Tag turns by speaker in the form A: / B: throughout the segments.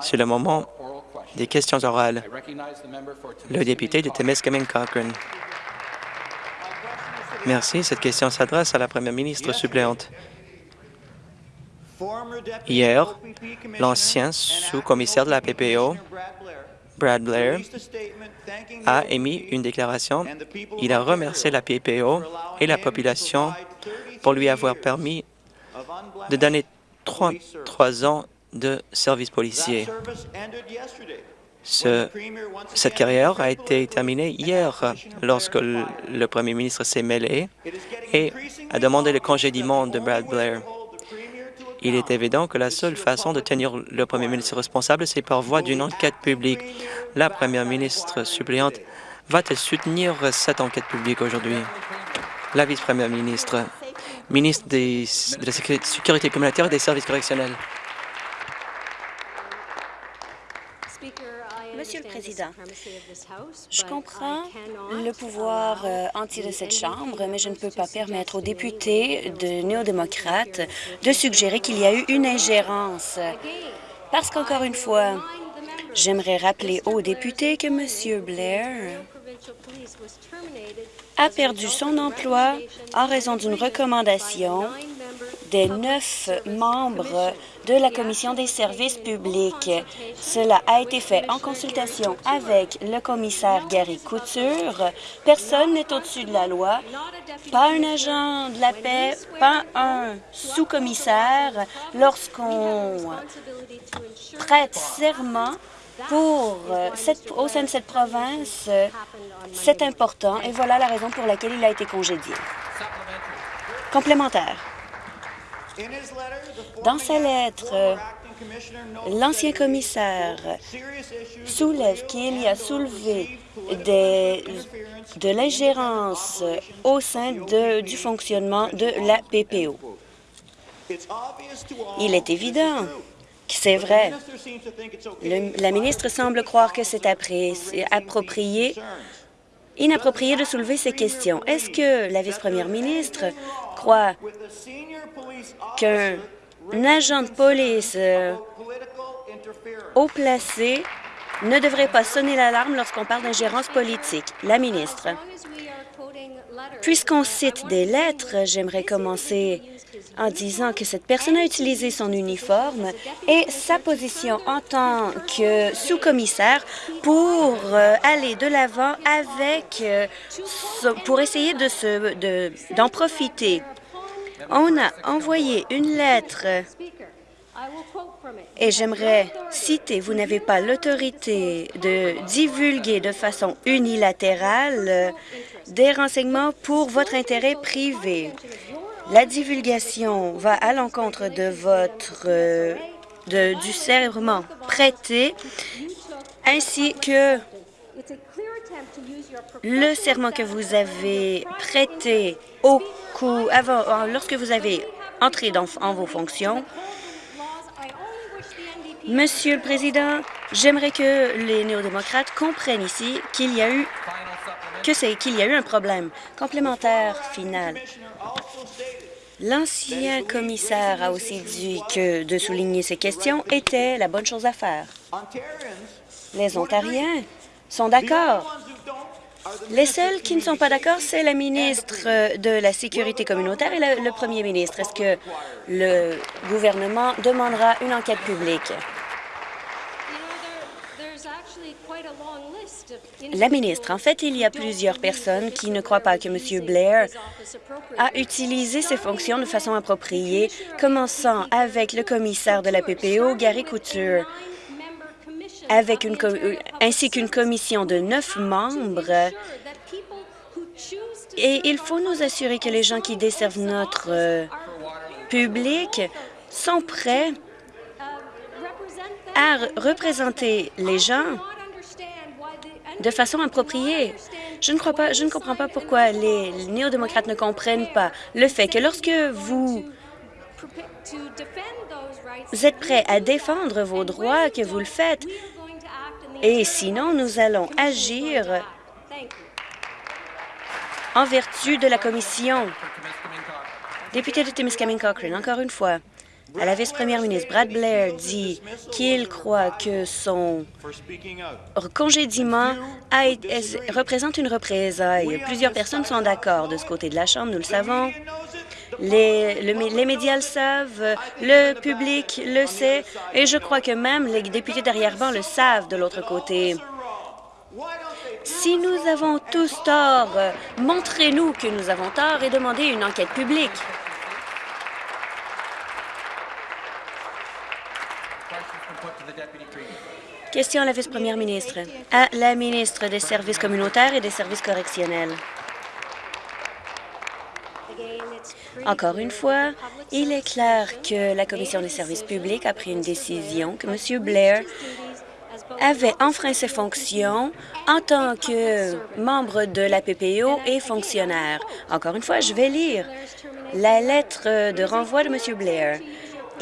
A: C'est le moment des questions orales. Le député de Temiskaming Cochrane. Merci. Cette question s'adresse à la première ministre suppléante. Hier, l'ancien sous-commissaire de la PPO, Brad Blair, a émis une déclaration. Il a remercié la PPO et la population pour lui avoir permis de donner trois, ans de service policier. cette carrière a été terminée hier lorsque le, premier ministre s'est mêlé et a demandé le congédiement de Brad Blair. Il est évident que la seule façon de tenir le premier ministre responsable, c'est par voie d'une enquête publique. La première ministre suppléante va-t-elle soutenir cette enquête publique aujourd'hui? La vice-première ministre, ministre de la Sécurité communautaire et des services correctionnels.
B: Monsieur le Président, je comprends le pouvoir euh, anti de cette Chambre, mais je ne peux pas permettre aux députés de néo-démocrates de suggérer qu'il y a eu une ingérence. Parce qu'encore une fois, j'aimerais rappeler aux députés que M. Blair a perdu son emploi en raison d'une recommandation des neuf membres de la Commission des services publics. Cela a été fait en consultation avec le commissaire Gary Couture. Personne n'est au-dessus de la loi, pas un agent de la paix, pas un sous-commissaire. Lorsqu'on prête serment pour cette, au sein de cette province, c'est important et voilà la raison pour laquelle il a été congédié. Complémentaire. Dans sa lettre, l'ancien commissaire soulève qu'il y a soulevé de l'ingérence au sein du fonctionnement de la PPO. Il est évident que c'est vrai. la ministre semble croire que c'est approprié inapproprié de soulever ces questions. Est-ce que la vice-première ministre qu'un agent de police euh, haut placé ne devrait pas sonner l'alarme lorsqu'on parle d'ingérence politique. La ministre. Puisqu'on cite des lettres, j'aimerais commencer en disant que cette personne a utilisé son uniforme et sa position en tant que sous-commissaire pour euh, aller de l'avant avec, euh, pour essayer de d'en profiter. On a envoyé une lettre et j'aimerais citer, vous n'avez pas l'autorité de divulguer de façon unilatérale euh, des renseignements pour votre intérêt privé. La divulgation va à l'encontre de votre euh, du serment prêté ainsi que le serment que vous avez prêté au coup avant, lorsque vous avez entré dans, en vos fonctions. Monsieur le Président, j'aimerais que les néo-démocrates comprennent ici qu'il y a eu que c'est qu'il y a eu un problème complémentaire final. L'ancien commissaire a aussi dit que de souligner ces questions était la bonne chose à faire. Les Ontariens sont d'accord. Les seuls qui ne sont pas d'accord, c'est la ministre de la Sécurité communautaire et le, premier ministre. Est-ce que le gouvernement demandera une enquête publique? La ministre, en fait, il y a plusieurs personnes qui ne croient pas que M. Blair a utilisé ses fonctions de façon appropriée, commençant avec le commissaire de la PPO, Gary Couture, avec une euh, ainsi qu'une commission de neuf membres. Et il faut nous assurer que les gens qui desservent notre euh, public sont prêts à représenter les gens de façon appropriée. Je ne, crois pas, je ne comprends pas pourquoi les néo-démocrates ne comprennent pas le fait que lorsque vous êtes prêts à défendre vos droits, que vous le faites, et sinon, nous allons agir en vertu de la commission. Député de Timiskaming Cochrane, encore une fois, à la vice-première ministre. Brad Blair dit qu'il croit que son congédiement représente une représaille. Plusieurs personnes sont d'accord de ce côté de la Chambre, nous le savons. Les, médias le savent, le public le sait, et je crois que même les députés d'arrière-ban le savent de l'autre côté. Si nous avons tous tort, montrez-nous que nous avons tort et demandez une enquête publique. Question à la vice-première ministre. À la ministre des Services communautaires et des services correctionnels. Encore une fois, il est clair que la Commission des services publics a pris une décision que M. Blair avait enfreint ses fonctions en tant que membre de la PPO et fonctionnaire. Encore une fois, je vais lire la lettre de renvoi de M. Blair.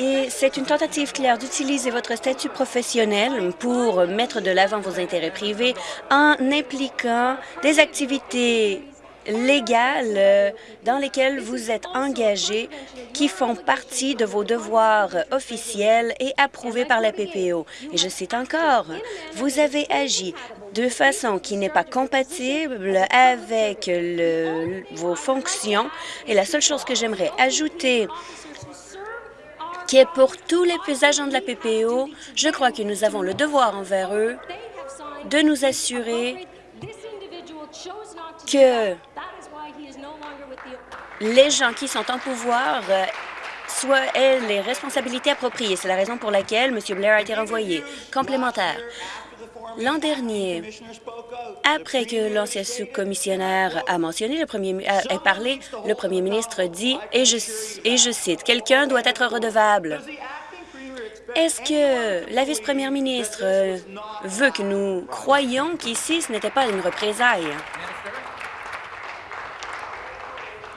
B: Et c'est une tentative claire d'utiliser votre statut professionnel pour mettre de l'avant vos intérêts privés en impliquant des activités légales euh, dans lesquelles vous êtes engagé qui font partie de vos devoirs officiels et approuvés par la PPO. Et je cite encore, vous avez agi de façon qui n'est pas compatible avec vos fonctions. Et la seule chose que j'aimerais ajouter qui est pour tous les agents de la PPO, je crois que nous avons le devoir envers eux de nous assurer que les gens qui sont en pouvoir euh, soient aient les responsabilités appropriées. C'est la raison pour laquelle M. Blair a été renvoyé. Complémentaire. L'an dernier, après que l'ancien sous-commissionnaire a mentionné, le premier, a, parlé, le premier ministre dit, et je, et je cite, « Quelqu'un doit être redevable ». Est-ce que la vice-première ministre veut que nous croyions qu'ici, ce n'était pas une représaille?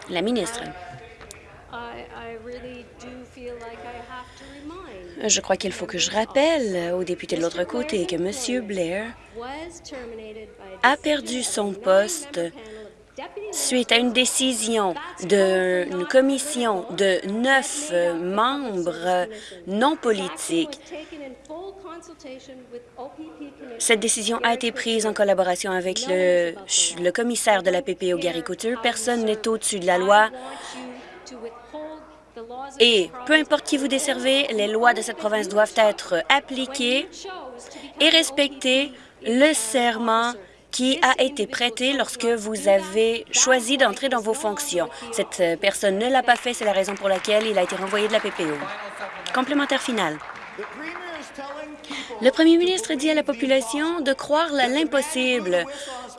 B: La ministre. Je crois qu'il faut que je rappelle aux députés de l'autre côté que M. Blair a perdu son poste suite à une décision d'une commission de neuf membres non politiques. Cette décision a été prise en collaboration avec le, le commissaire de la PPO, Gary Couture. Personne n'est au-dessus de la loi. Et peu importe qui vous desservez, les lois de cette province doivent être appliquées et respecter le serment qui a été prêté lorsque vous avez choisi d'entrer dans vos fonctions. Cette personne ne l'a pas fait, c'est la raison pour laquelle il a été renvoyé de la PPO. Complémentaire final. Le premier ministre dit à la population de croire l'impossible,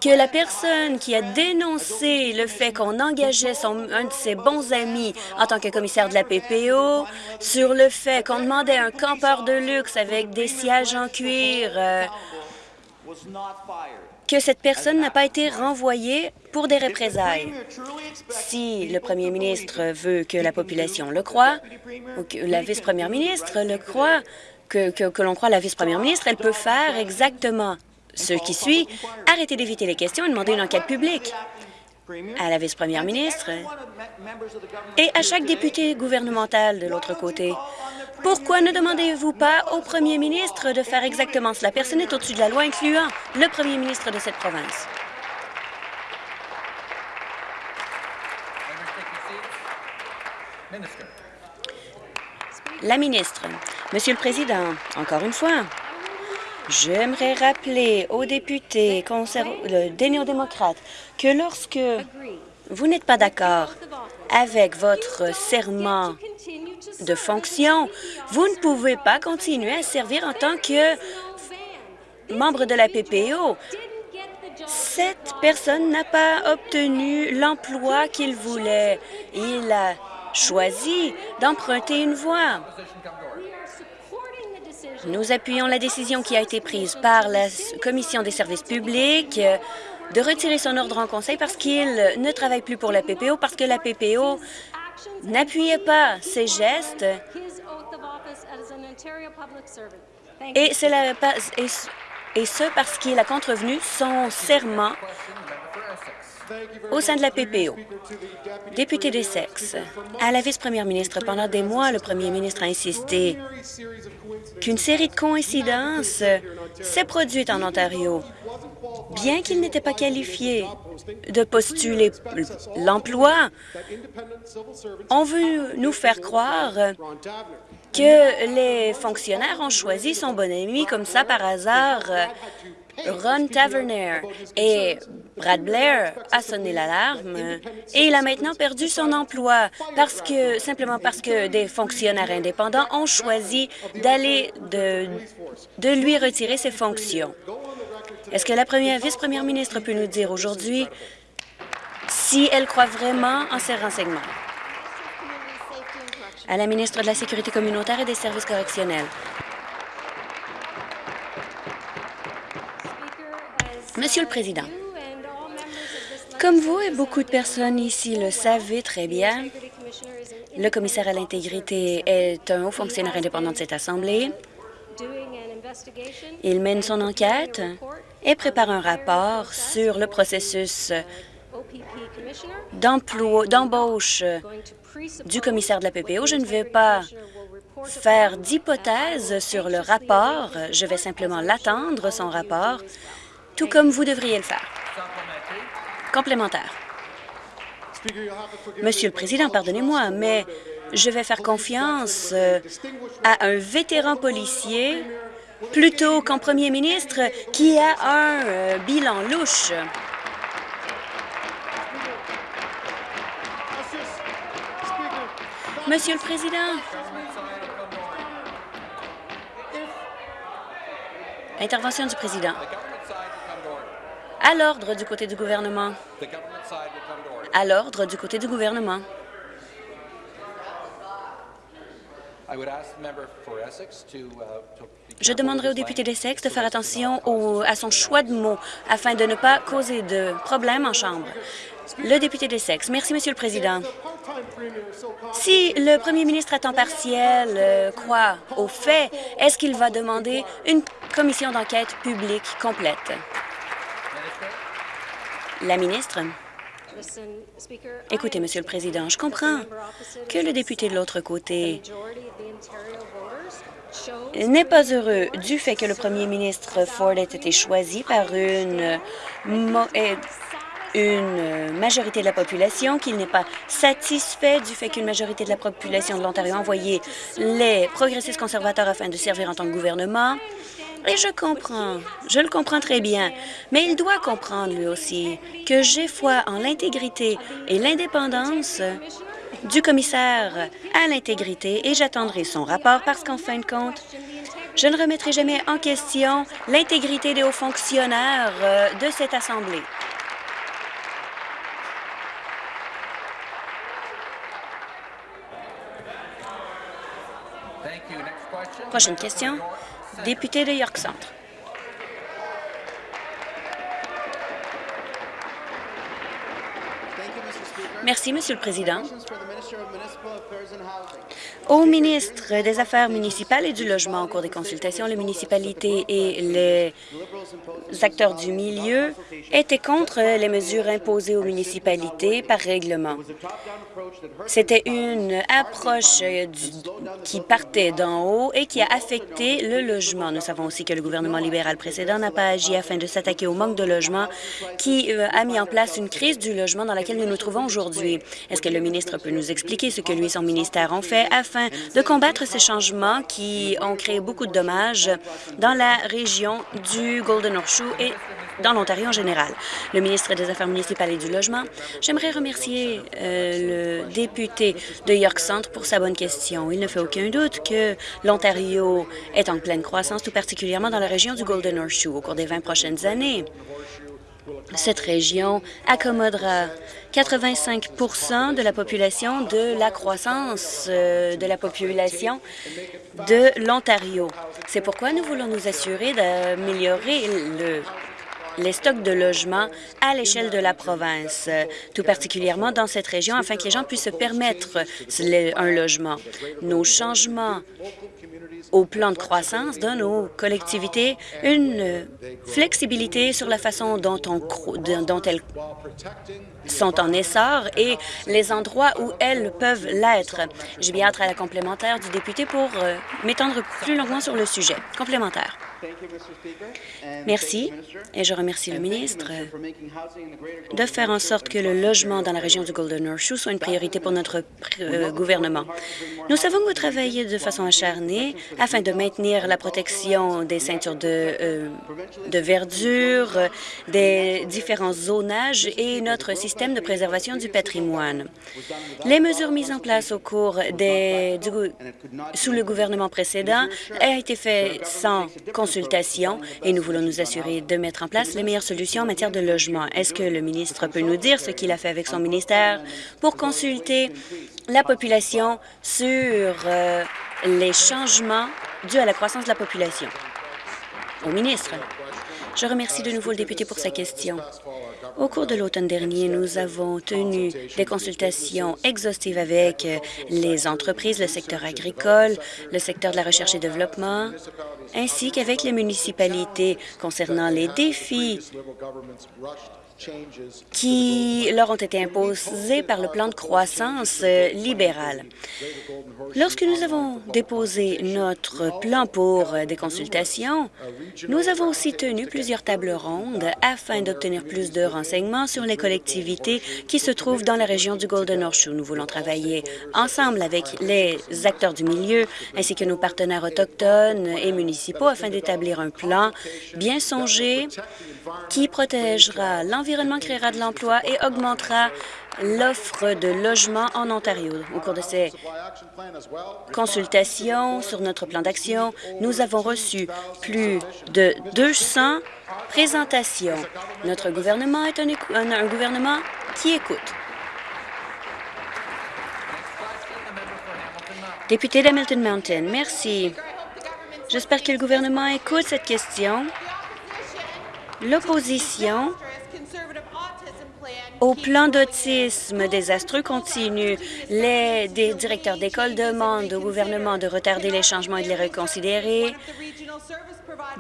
B: que la personne qui a dénoncé le fait qu'on engageait un de ses bons amis en tant que commissaire de la PPO, sur le fait qu'on demandait un campeur de luxe avec des sièges en cuir, euh, que cette personne n'a pas été renvoyée pour des représailles. Si le premier ministre veut que la population le croit, ou que la vice-première ministre le croit, que, l'on croit la vice-première ministre, elle peut faire exactement ce qui suit, arrêter d'éviter les questions et demander une enquête publique à la vice-première ministre et à chaque député gouvernemental de l'autre côté. Pourquoi ne demandez-vous pas au premier ministre de faire exactement cela? Personne n'est au-dessus de la loi, incluant le premier ministre de cette province. La ministre. Monsieur le Président, encore une fois, j'aimerais rappeler aux députés des néo-démocrates que lorsque vous n'êtes pas d'accord avec votre serment de fonction, vous ne pouvez pas continuer à servir en tant que membre de la PPO. Cette personne n'a pas obtenu l'emploi qu'il voulait. Il a choisi d'emprunter une voie. Nous appuyons la décision qui a été prise par la Commission des services publics de retirer son ordre en conseil parce qu'il ne travaille plus pour la PPO, parce que la PPO n'appuyait pas ses gestes. Et ce parce qu'il a contrevenu son serment au sein de la PPO. Député des sexes, à la vice-première ministre, pendant des mois, le premier ministre a insisté qu'une série de coïncidences s'est produite en Ontario. Bien qu'il n'était pas qualifié de postuler l'emploi, on veut nous faire croire que les fonctionnaires ont choisi son bon ami comme ça par hasard Ron Taverner et Brad Blair a sonné l'alarme et il a maintenant perdu son emploi parce que simplement parce que des fonctionnaires indépendants ont choisi d'aller de, lui retirer ses fonctions. Est-ce que la première vice-première ministre peut nous dire aujourd'hui si elle croit vraiment en ces renseignements? À la ministre de la Sécurité communautaire et des services correctionnels. Monsieur le Président, comme vous et beaucoup de personnes ici le savez très bien, le commissaire à l'intégrité est un haut fonctionnaire indépendant de cette Assemblée. Il mène son enquête et prépare un rapport sur le processus d'embauche du commissaire de la PPO. Je ne vais pas faire d'hypothèse sur le rapport. Je vais simplement l'attendre, son rapport, tout comme vous devriez le faire. Complémentaire. Monsieur le Président, pardonnez-moi, mais je vais faire confiance euh, à un vétéran policier plutôt qu'un premier ministre qui a un euh, bilan louche. Monsieur le Président, intervention du Président. À l'ordre du côté du gouvernement. À l'ordre du côté du gouvernement. Je demanderai au député d'Essex de faire attention à son choix de mots afin de ne pas causer de problèmes en Chambre. Le député d'Essex. Merci, Monsieur le Président. Si le premier ministre à temps partiel euh, croit aux faits, est-ce qu'il va demander une commission d'enquête publique complète? La ministre? Écoutez, Monsieur le Président, je comprends que le député de l'autre côté n'est pas heureux du fait que le premier ministre Ford ait été choisi par une, une majorité de la population, qu'il n'est pas satisfait du fait qu'une majorité de la population de l'Ontario a envoyé les progressistes conservateurs afin de servir en tant que gouvernement. Et je comprends, je le comprends très bien, mais il doit comprendre lui aussi que j'ai foi en l'intégrité et l'indépendance du commissaire à l'intégrité et j'attendrai son rapport parce qu'en fin de compte, je ne remettrai jamais en question l'intégrité des hauts fonctionnaires euh, de cette Assemblée. Prochaine question, député de York Centre. Merci, Monsieur le Président. Au ministre des Affaires municipales et du Logement, au cours des consultations, les municipalités et les acteurs du milieu étaient contre les mesures imposées aux municipalités par règlement. C'était une approche qui partait d'en haut et qui a affecté le logement. Nous savons aussi que le gouvernement libéral précédent n'a pas agi afin de s'attaquer au manque de logement qui euh, a mis en place une crise du logement dans laquelle nous nous trouvons aujourd'hui. Est-ce que le ministre peut nous expliquer ce que lui et son ministère ont fait afin de combattre ces changements qui ont créé beaucoup de dommages dans la région du Golden Horseshoe et dans l'Ontario en général. Le ministre des Affaires municipales et du Logement, j'aimerais remercier euh, le député de York Centre pour sa bonne question. Il ne fait aucun doute que l'Ontario est en pleine croissance, tout particulièrement dans la région du Golden Horseshoe au cours des 20 prochaines années. Cette région accommodera 85% de la population de la croissance euh, de la population de l'Ontario. C'est pourquoi nous voulons nous assurer d'améliorer le les stocks de logements à l'échelle de la province, tout particulièrement dans cette région, afin que les gens puissent se permettre un logement. Nos changements au plan de croissance donnent aux collectivités une flexibilité sur la façon dont, on, dont elles sont en essor et les endroits où elles peuvent l'être. J'ai bien hâte à la complémentaire du député pour euh, m'étendre plus longuement sur le sujet. Complémentaire. Merci, et je remercie le ministre de faire en sorte que le logement dans la région du Golden Horseshoe soit une priorité pour notre euh, gouvernement. Nous savons que vous travaillez de façon acharnée afin de maintenir la protection des ceintures de, euh, de verdure, des différents zonages et notre système de préservation du patrimoine. Les mesures mises en place au cours des, sous le gouvernement précédent ont été faites sans consultation et nous voulons nous assurer de mettre en place les meilleures solutions en matière de logement. Est-ce que le ministre peut nous dire ce qu'il a fait avec son ministère pour consulter la population sur euh, les changements dus à la croissance de la population? Au ministre. Je remercie de nouveau le député pour sa question. Au cours de l'automne dernier, nous avons tenu des consultations exhaustives avec les entreprises, le secteur agricole, le secteur de la recherche et développement, ainsi qu'avec les municipalités concernant les défis qui leur ont été imposés par le plan de croissance euh, libéral. Lorsque nous avons déposé notre plan pour euh, des consultations, nous avons aussi tenu plusieurs tables rondes afin d'obtenir plus de renseignements sur les collectivités qui se trouvent dans la région du Golden Horseshoe. Nous voulons travailler ensemble avec les acteurs du milieu ainsi que nos partenaires autochtones et municipaux afin d'établir un plan bien songé qui protégera l'environnement, créera de l'emploi et augmentera l'offre de logements en Ontario. Au cours de ces consultations sur notre plan d'action, nous avons reçu plus de 200 présentations. Notre gouvernement est un, un gouvernement qui écoute. Député d'Hamilton Mountain, merci. J'espère que le gouvernement écoute cette question L'opposition au plan d'autisme désastreux continue. Les directeurs d'école demandent au gouvernement de retarder les changements et de les reconsidérer.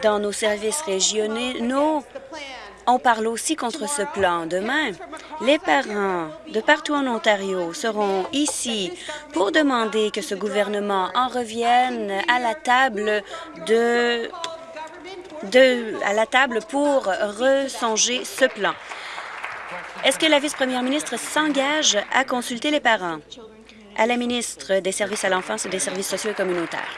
B: Dans nos services régionaux, on parle aussi contre ce plan. Demain, les parents de partout en Ontario seront ici pour demander que ce gouvernement en revienne à la table de à la table pour ressonger ce plan. Est-ce que la vice-première ministre s'engage à consulter les parents? À la ministre des Services à l'enfance et des services sociaux et communautaires?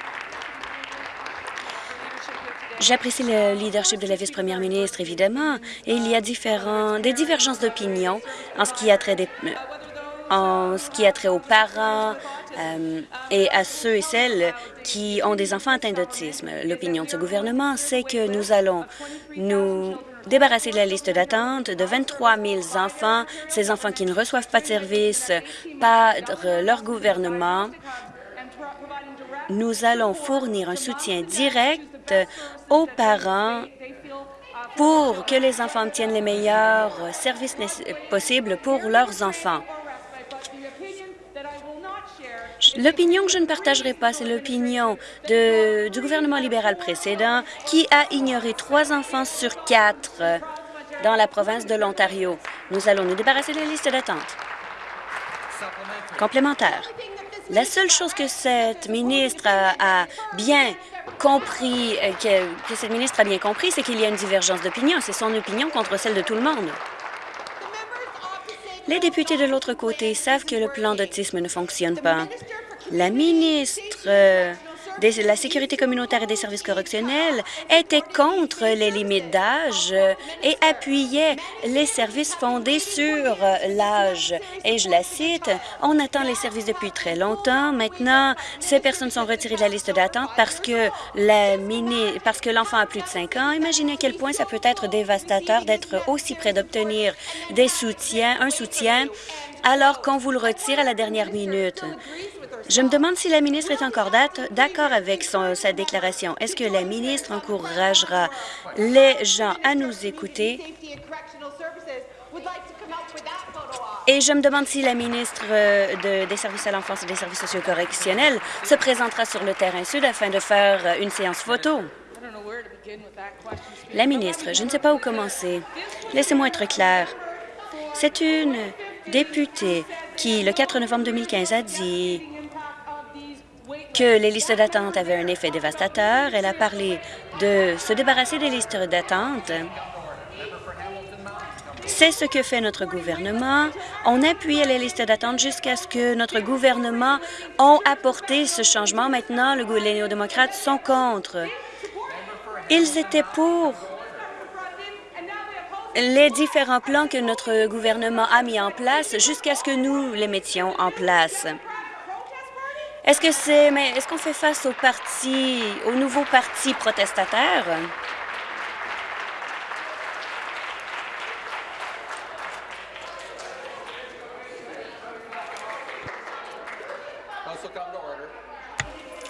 B: J'apprécie le leadership de la vice-première ministre, évidemment, et il y a des divergences d'opinion en ce qui a trait des, en ce qui a trait aux parents euh, et à ceux et celles qui ont des enfants atteints d'autisme. L'opinion de ce gouvernement, c'est que nous allons nous débarrasser de la liste d'attente de 23 000 enfants, ces enfants qui ne reçoivent pas de services par leur gouvernement. Nous allons fournir un soutien direct aux parents pour que les enfants obtiennent les meilleurs services possibles pour leurs enfants. L'opinion que je ne partagerai pas, c'est l'opinion du gouvernement libéral précédent qui a ignoré trois enfants sur quatre dans la province de l'Ontario. Nous allons nous débarrasser de la liste d'attente. Complémentaire. La seule chose que cette ministre a, bien compris, euh, que cette ministre a bien compris, c'est qu'il y a une divergence d'opinion. C'est son opinion contre celle de tout le monde. Les députés de l'autre côté savent que le plan d'autisme ne fonctionne pas. La ministre la sécurité communautaire et des services correctionnels était contre les limites d'âge et appuyait les services fondés sur l'âge. Et je la cite, « On attend les services depuis très longtemps. Maintenant, ces personnes sont retirées de la liste d'attente parce que parce que l'enfant a plus de 5 ans. Imaginez à quel point ça peut être dévastateur d'être aussi près d'obtenir des soutiens, un soutien, alors qu'on vous le retire à la dernière minute. Je me demande si la ministre est encore d'accord avec sa déclaration. Est-ce que la ministre encouragera les gens à nous écouter? Et je me demande si la ministre euh, de, des Services à l'enfance et des services socio-correctionnels se présentera sur le terrain sud afin de faire euh, une séance photo. La ministre, je ne sais pas où commencer. Laissez-moi être clair. C'est une députée qui, le 4 novembre 2015, a dit que les listes d'attente avaient un effet dévastateur. Elle a parlé de se débarrasser des listes d'attente. C'est ce que fait notre gouvernement. On appuie les listes d'attente jusqu'à ce que notre gouvernement ait apporté ce changement. Maintenant, le, les néo-démocrates sont contre. Ils étaient pour les différents plans que notre gouvernement a mis en place jusqu'à ce que nous les mettions en place. Est-ce que c'est mais est-ce qu'on fait face aux partis, aux nouveaux partis protestataires?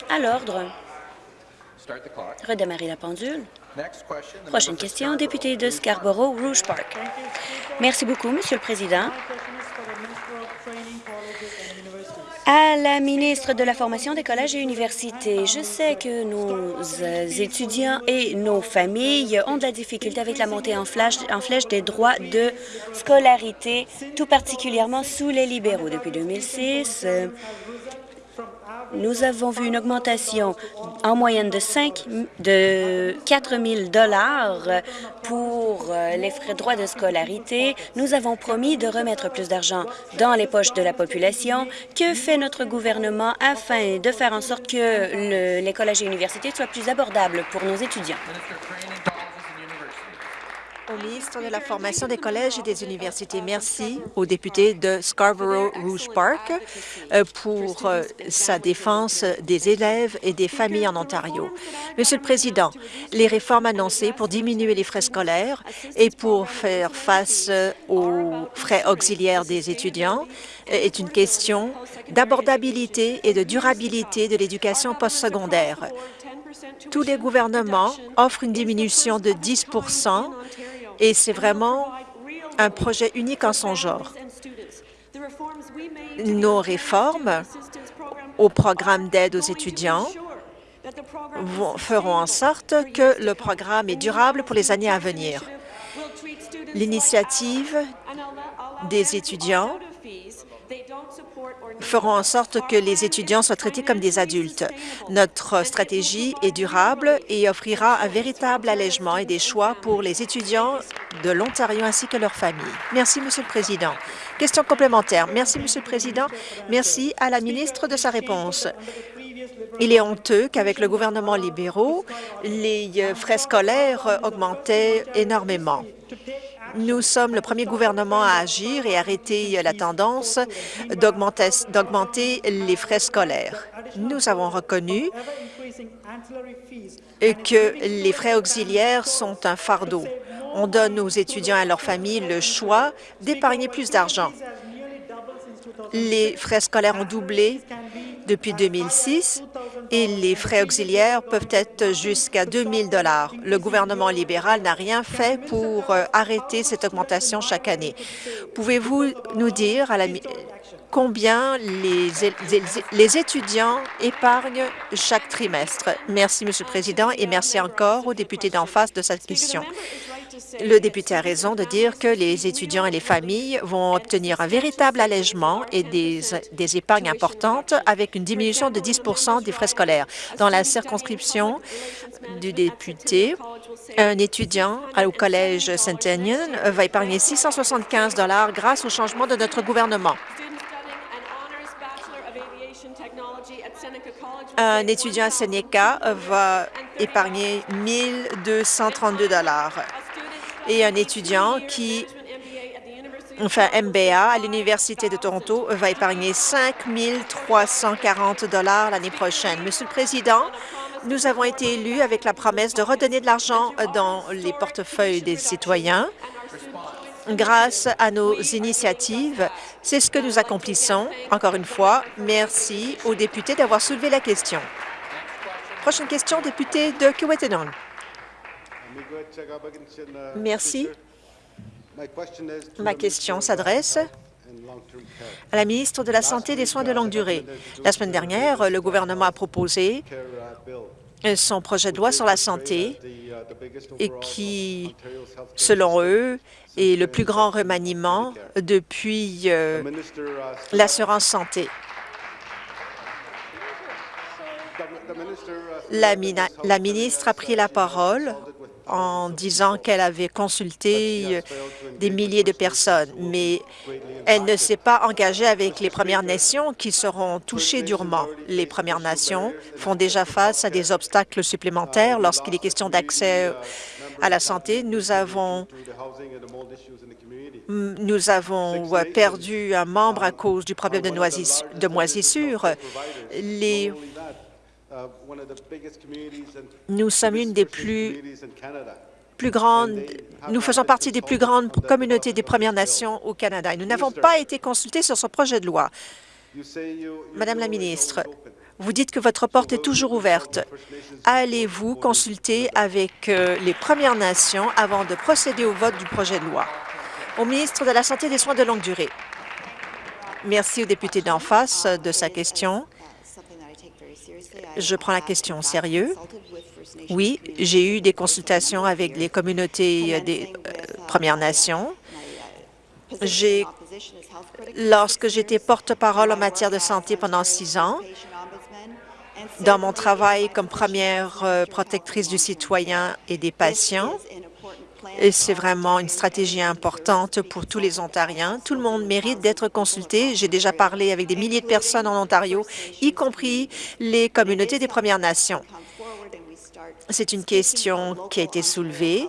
B: À l'ordre. Redémarrer la pendule. Prochaine question, député de Scarborough-Rouge Park. Merci beaucoup, Monsieur le Président. À la ministre de la Formation des collèges et universités, je sais que nos étudiants et nos familles ont de la difficulté avec la montée en, flèche des droits de scolarité, tout particulièrement sous les libéraux. Depuis 2006, nous avons vu une augmentation en moyenne de 5, de 4 000 dollars pour euh, les frais de droits de scolarité. Nous avons promis de remettre plus d'argent dans les poches de la population. Que fait notre gouvernement afin de faire en sorte que le, les collèges et universités soient plus abordables pour nos étudiants?
C: Au ministre de la Formation des collèges et des universités, merci au député de Scarborough-Rouge Park euh, pour euh, sa défense des élèves et des familles en Ontario. Monsieur le Président, les réformes annoncées pour diminuer les frais scolaires et pour faire face euh, aux frais auxiliaires des étudiants est une question d'abordabilité et de durabilité de l'éducation postsecondaire. Tous les gouvernements offrent une diminution de 10 et c'est vraiment un projet unique en son genre. Nos réformes au programme d'aide aux étudiants feront en sorte que le programme est durable pour les années à venir. L'initiative des étudiants feront en sorte que les étudiants soient traités comme des adultes. Notre stratégie est durable et offrira un véritable allègement et des choix pour les étudiants de l'Ontario ainsi que leurs familles. Merci, Monsieur le Président. Question complémentaire. Merci, Monsieur le Président. Merci à la ministre de sa réponse. Il est honteux qu'avec le gouvernement libéraux, les frais scolaires augmentaient énormément. Nous sommes le premier gouvernement à agir et arrêter la tendance d'augmenter les frais scolaires. Nous avons reconnu que les frais auxiliaires sont un fardeau. On donne aux étudiants et à leurs familles le choix d'épargner plus d'argent. Les frais scolaires ont doublé depuis 2006 et les frais auxiliaires peuvent être jusqu'à 2 000 Le gouvernement libéral n'a rien fait pour euh, arrêter cette augmentation chaque année. Pouvez-vous nous dire à la, combien les, les, les, étudiants épargnent chaque trimestre? Merci, Monsieur le Président, et merci encore aux députés d'en face de cette question. Le député a raison de dire que les étudiants et les familles vont obtenir un véritable allègement et des, des épargnes importantes avec une diminution de 10 des frais scolaires. Dans la circonscription du député, un étudiant au Collège Centennial va épargner 675 grâce au changement de notre gouvernement. Un étudiant à Seneca va épargner 1 232 et un étudiant qui enfin MBA à l'Université de Toronto va épargner 5 340 l'année prochaine. Monsieur le Président, nous avons été élus avec la promesse de redonner de l'argent dans les portefeuilles des citoyens. Grâce à nos initiatives, C'est ce que nous accomplissons. Encore une fois, merci aux députés d'avoir soulevé la question. Prochaine question, député de Kiwetanong. Merci. Ma question s'adresse à la ministre de la Santé et des Soins de longue durée. La semaine dernière, le gouvernement a proposé son projet de loi sur la santé et qui, selon eux, est le plus grand remaniement depuis euh, l'assurance santé. La, la ministre a pris la parole en disant qu'elle avait consulté des milliers de personnes, mais elle ne s'est pas engagée avec les Premières Nations qui seront touchées durement. Les Premières Nations font déjà face à des obstacles supplémentaires lorsqu'il est question d'accès à la santé. Nous avons nous avons perdu un membre à cause du problème de, de moisissure. Nous sommes une des plus, plus grandes, nous faisons partie des plus grandes communautés des Premières Nations au Canada et nous n'avons pas été consultés sur ce projet de loi. Madame la ministre, vous dites que votre porte est toujours ouverte. Allez-vous consulter avec euh, les Premières Nations avant de procéder au vote du projet de loi? Au ministre de la Santé et des Soins de longue durée. Merci au député d'en face de sa question. Je prends la question au sérieux. Oui, j'ai eu des consultations avec les communautés des euh, Premières Nations. Lorsque j'étais porte-parole en matière de santé pendant six ans, dans mon travail comme première euh, protectrice du citoyen et des patients, et c'est vraiment une stratégie importante pour tous les Ontariens. Tout le monde mérite d'être consulté. J'ai déjà parlé avec des milliers de personnes en Ontario, y compris les communautés des Premières Nations. C'est une question qui a été soulevée.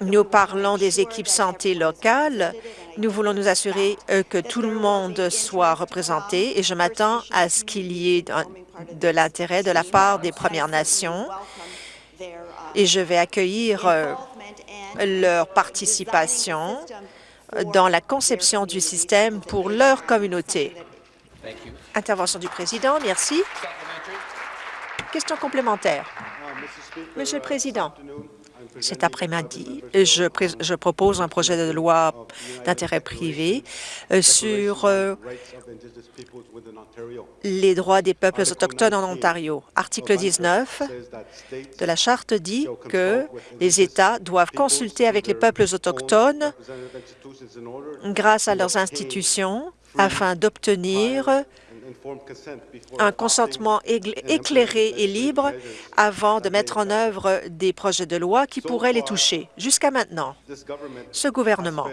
C: Nous parlons des équipes santé locales. Nous voulons nous assurer euh, que tout le monde soit représenté et je m'attends à ce qu'il y ait de l'intérêt de la part des Premières Nations et je vais accueillir euh, leur participation dans la conception du système pour leur communauté. Intervention du président, merci. Question complémentaire. Monsieur le Président, cet après-midi, je, je, propose un projet de loi d'intérêt privé euh, sur euh, les droits des peuples autochtones en Ontario. Article 19 de la Charte dit que les États doivent consulter avec les peuples autochtones grâce à leurs institutions afin d'obtenir un consentement éclairé et libre avant de mettre en œuvre des projets de loi qui pourraient les toucher. Jusqu'à maintenant, ce gouvernement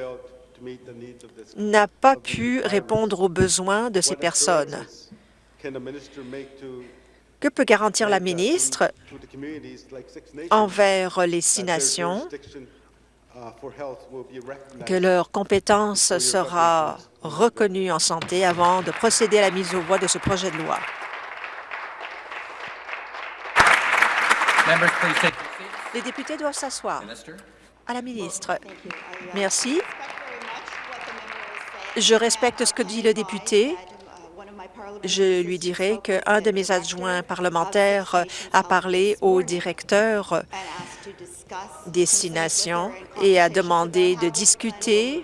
C: n'a pas pu répondre aux besoins de ces personnes. Que peut garantir la ministre envers les six nations? Que leur compétence sera reconnue en santé avant de procéder à la mise au voie de ce projet de loi. Les députés doivent s'asseoir. À la ministre. Merci. Je respecte ce que dit le député. Je lui dirai qu'un de mes adjoints parlementaires a parlé au directeur destination et a demandé de discuter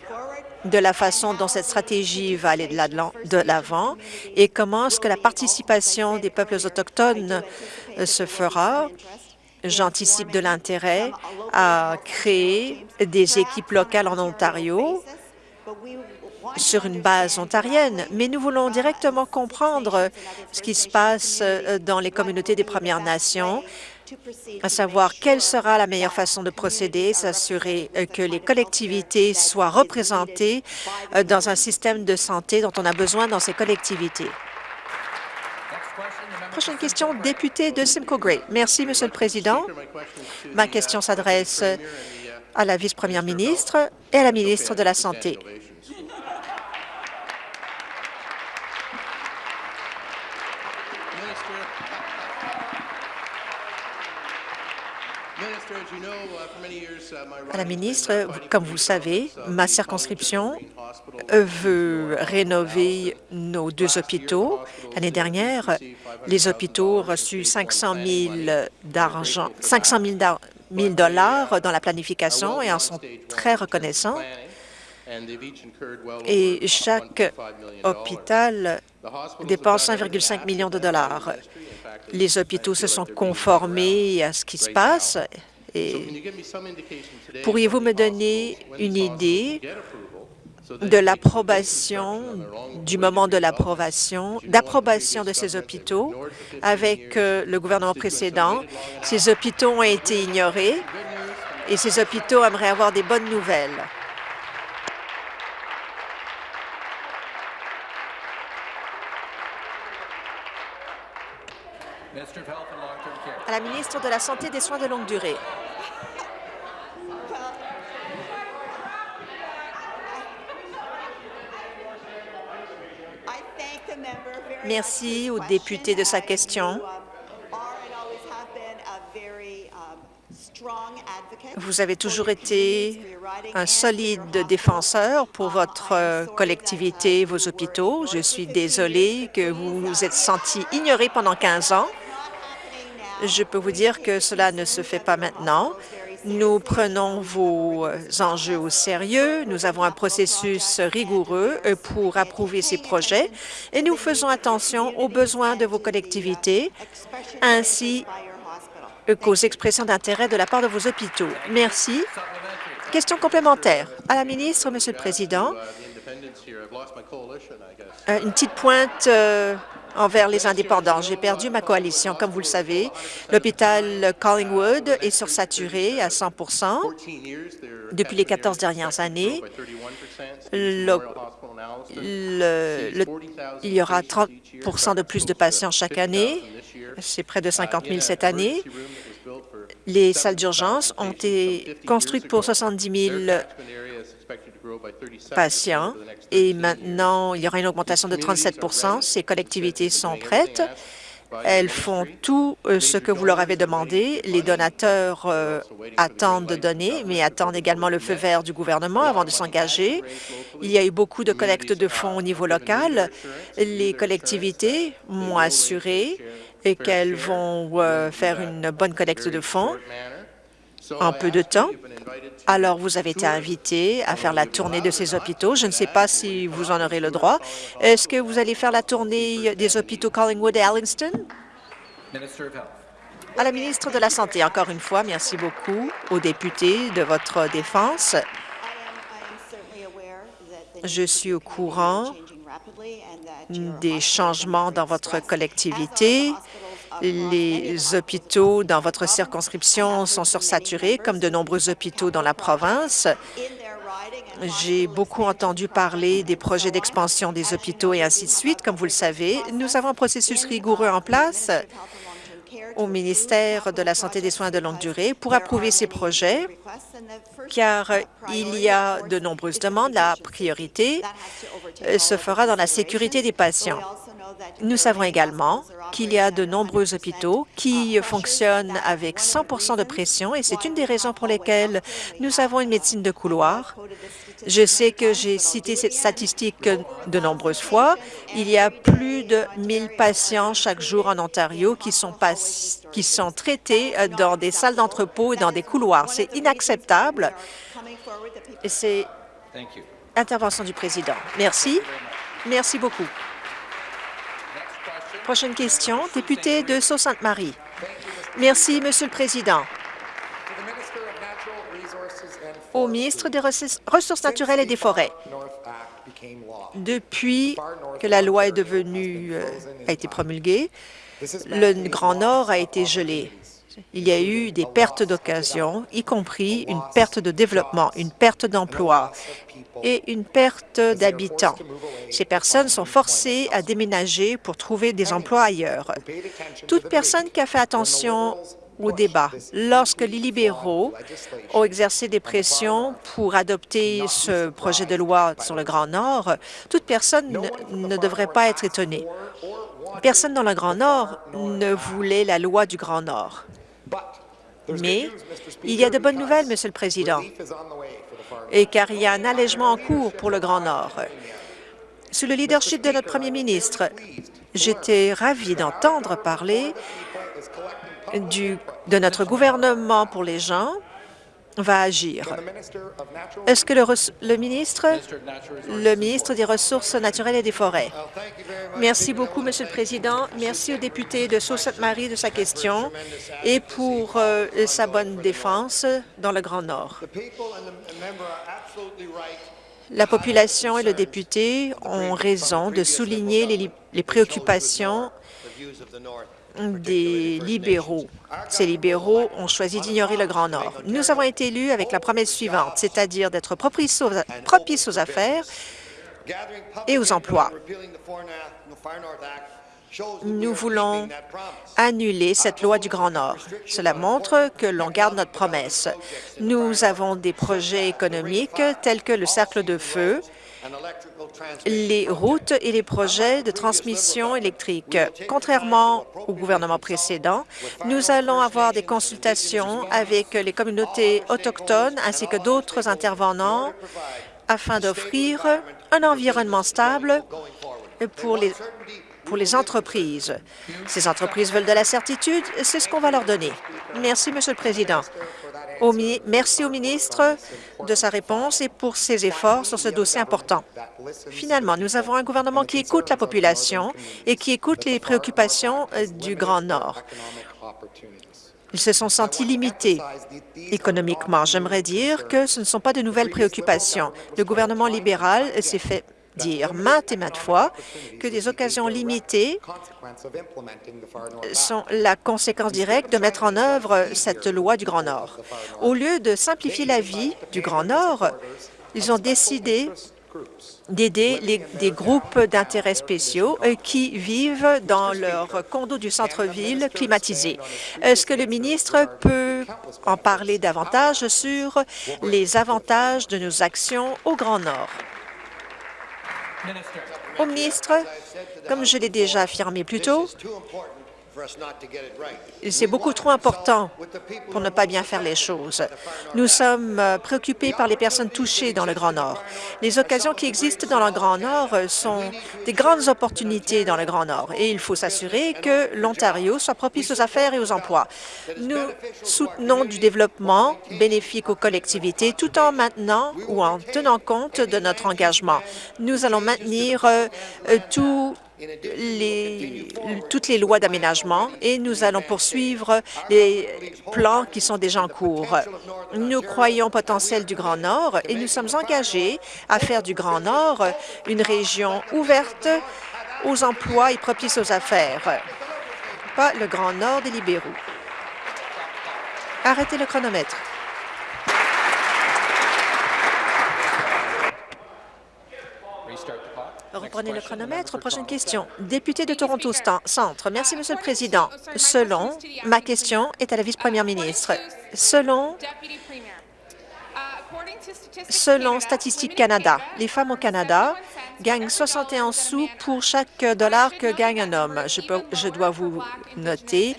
C: de la façon dont cette stratégie va aller de l'avant et comment est-ce que la participation des peuples autochtones euh, se fera. J'anticipe de l'intérêt à créer des équipes locales en Ontario sur une base ontarienne, mais nous voulons directement comprendre ce qui se passe euh, dans les communautés des Premières Nations à savoir quelle sera la meilleure façon de procéder, s'assurer euh, que les collectivités soient représentées euh, dans un système de santé dont on a besoin dans ces collectivités. Prochaine question, député de Simcoe Grey. Merci, Monsieur le Président. Ma question s'adresse à la vice-première ministre et à la ministre de la Santé. À la ministre, comme vous le savez, ma circonscription veut rénover nos deux hôpitaux. L'année dernière, les hôpitaux ont reçu 500 000 d'argent, 500 000 dollars dans la planification et en sont très reconnaissants. Et chaque hôpital dépense 1,5 million de dollars. Les hôpitaux se sont conformés à ce qui se passe. Pourriez-vous me donner une idée de l'approbation, du moment de l'approbation, d'approbation de ces hôpitaux avec euh, le gouvernement précédent. Ces hôpitaux ont été ignorés et ces hôpitaux aimeraient avoir des bonnes nouvelles. À la ministre de la Santé et des Soins de longue durée. Merci au député de sa question. Vous avez toujours été un solide défenseur pour votre collectivité, vos hôpitaux. Je suis désolée que vous vous êtes senti ignoré pendant 15 ans. Je peux vous dire que cela ne se fait pas maintenant. Nous prenons vos enjeux au sérieux. Nous avons un processus rigoureux pour approuver ces projets et nous faisons attention aux besoins de vos collectivités ainsi qu'aux expressions d'intérêt de la part de vos hôpitaux. Merci. Question complémentaire. À la ministre, Monsieur le Président, euh, une petite pointe euh, envers les indépendants. J'ai perdu ma coalition, comme vous le savez. L'hôpital Collingwood est sursaturé à 100% depuis les 14 dernières années. il y aura 30% de plus de patients chaque année. C'est près de 50 000 cette année. Les salles d'urgence ont été construites pour 70 000 patients et maintenant, il y aura une augmentation de 37% Ces collectivités sont prêtes. Elles font tout euh, ce que vous leur avez demandé. Les donateurs euh, attendent de donner, mais attendent également le feu vert du gouvernement avant de s'engager. Il y a eu beaucoup de collectes de fonds au niveau local. Les collectivités m'ont assuré qu'elles vont euh, faire une bonne collecte de fonds en peu de temps. Alors, vous avez été invité à faire la tournée de ces hôpitaux. Je ne sais pas si vous en aurez le droit. Est-ce que vous allez faire la tournée des hôpitaux Collingwood et Allingston? À la ministre de la Santé, encore une fois, merci beaucoup aux députés de votre défense. Je suis au courant des changements dans votre collectivité les hôpitaux dans votre circonscription sont sursaturés, comme de nombreux hôpitaux dans la province. J'ai beaucoup entendu parler des projets d'expansion des hôpitaux et ainsi de suite. Comme vous le savez, nous avons un processus rigoureux en place au ministère de la Santé et des soins de longue durée pour approuver ces projets, car il y a de nombreuses demandes. La priorité se fera dans la sécurité des patients. Nous savons également qu'il y a de nombreux hôpitaux qui fonctionnent avec 100 de pression et c'est une des raisons pour lesquelles nous avons une médecine de couloir. Je sais que j'ai cité cette statistique de nombreuses fois. Il y a plus de 1000 patients chaque jour en Ontario qui sont, qui sont traités dans des salles d'entrepôt et dans des couloirs. C'est inacceptable. Et c'est intervention du président. Merci. Merci beaucoup. Prochaine question, député de Sault-Sainte-Marie. Merci, Monsieur le Président. Au ministre des Ressources naturelles et des Forêts, depuis que la loi est devenue, euh, a été promulguée, le Grand Nord a été gelé il y a eu des pertes d'occasion, y compris une perte de développement, une perte d'emploi et une perte d'habitants. Ces personnes sont forcées à déménager pour trouver des emplois ailleurs. Toute personne qui a fait attention au débat. Lorsque les libéraux ont exercé des pressions pour adopter ce projet de loi sur le Grand Nord, toute personne ne devrait pas être étonnée. Personne dans le Grand Nord ne voulait la loi du Grand Nord. Mais il y a de bonnes nouvelles, Monsieur le Président, et car il y a un allègement en cours pour le Grand Nord. Sous le leadership de notre premier ministre, j'étais ravi d'entendre parler du, de notre gouvernement pour les gens va agir. Est-ce que le, le, ministre, le ministre des Ressources naturelles et des Forêts? Merci beaucoup, Monsieur le Président. Merci au député de Sault-Sainte-Marie de sa question et pour euh, sa bonne défense dans le Grand Nord. La population et le député ont raison de souligner les, les préoccupations des libéraux. Ces libéraux ont choisi d'ignorer le Grand Nord. Nous avons été élus avec la promesse suivante, c'est-à-dire d'être propices aux, affaires et aux emplois. Nous voulons annuler cette loi du Grand Nord. Cela montre que l'on garde notre promesse. Nous avons des projets économiques tels que le Cercle de Feu, les routes et les projets de transmission électrique. Contrairement au gouvernement précédent, nous allons avoir des consultations avec les communautés autochtones ainsi que d'autres intervenants afin d'offrir un environnement stable pour les, entreprises. Ces entreprises veulent de la certitude, c'est ce qu'on va leur donner. Merci, Monsieur le Président. Merci au ministre de sa réponse et pour ses efforts sur ce dossier important. Finalement, nous avons un gouvernement qui écoute la population et qui écoute les préoccupations euh, du Grand Nord. Ils se sont sentis limités économiquement. J'aimerais dire que ce ne sont pas de nouvelles préoccupations. Le gouvernement libéral s'est fait dire maintes et maintes fois que des occasions limitées sont la conséquence directe de mettre en œuvre cette loi du Grand Nord. Au lieu de simplifier la vie du Grand Nord, ils ont décidé d'aider des groupes d'intérêts spéciaux euh, qui vivent dans leur condo du centre-ville climatisé. Est-ce que le ministre peut en parler davantage sur les avantages de nos actions au Grand Nord? Ministre, comme je l'ai déjà affirmé plus tôt, c'est beaucoup trop important pour ne pas bien faire les choses. Nous sommes euh, préoccupés par les personnes touchées dans le Grand Nord. Les occasions qui existent dans le Grand Nord sont des grandes opportunités dans le Grand Nord et il faut s'assurer que l'Ontario soit propice aux affaires et aux emplois. Nous soutenons du développement bénéfique aux collectivités tout en maintenant ou en tenant compte de notre engagement. Nous allons maintenir euh, tout toutes les lois d'aménagement et nous allons poursuivre les plans qui sont déjà en cours. Nous croyons au potentiel du Grand Nord et nous sommes engagés à faire du Grand Nord une région ouverte aux emplois et propice aux affaires, pas le Grand Nord des libéraux. Arrêtez le chronomètre. Reprenez le chronomètre. Prochaine question. Député de Toronto Centre. Merci, Monsieur le Président. Selon, ma question est à la vice-première ministre. Selon Selon Statistique Canada, les femmes au Canada gagnent 61 sous pour chaque dollar que gagne un homme. Je, je dois vous noter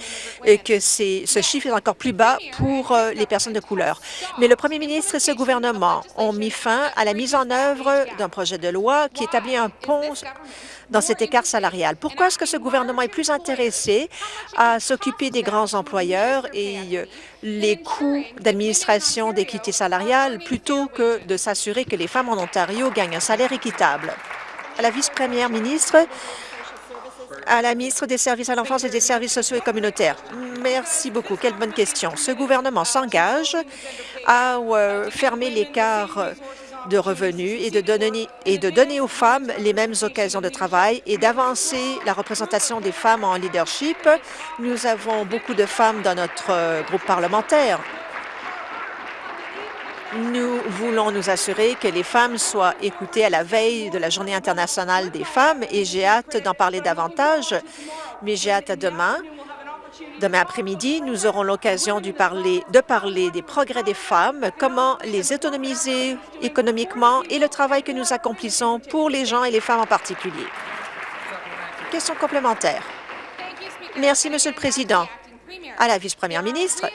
C: que ce chiffre est encore plus bas pour euh, les personnes de couleur. Mais le premier ministre et ce gouvernement ont mis fin à la mise en œuvre d'un projet de loi qui établit un pont dans cet écart salarial. Pourquoi est-ce que ce gouvernement est plus intéressé à s'occuper des grands employeurs et euh, les coûts d'administration d'équité salariale plutôt que de s'assurer que les femmes en Ontario gagnent un salaire équitable? À la vice-première ministre, à la ministre des Services à l'enfance et des services sociaux et communautaires. Merci beaucoup. Quelle bonne question. Ce gouvernement s'engage à euh, fermer l'écart de revenus et de, donner, et de donner aux femmes les mêmes occasions de travail et d'avancer la représentation des femmes en leadership. Nous avons beaucoup de femmes dans notre euh, groupe parlementaire. Nous voulons nous assurer que les femmes soient écoutées à la veille de la Journée internationale des femmes et j'ai hâte d'en parler davantage, mais j'ai hâte à demain Demain après-midi, nous aurons l'occasion de parler, de parler des progrès des femmes, comment les autonomiser économiquement et le travail que nous accomplissons pour les gens et les femmes en particulier. Question complémentaire. Merci, Monsieur le Président. À la vice-première ministre,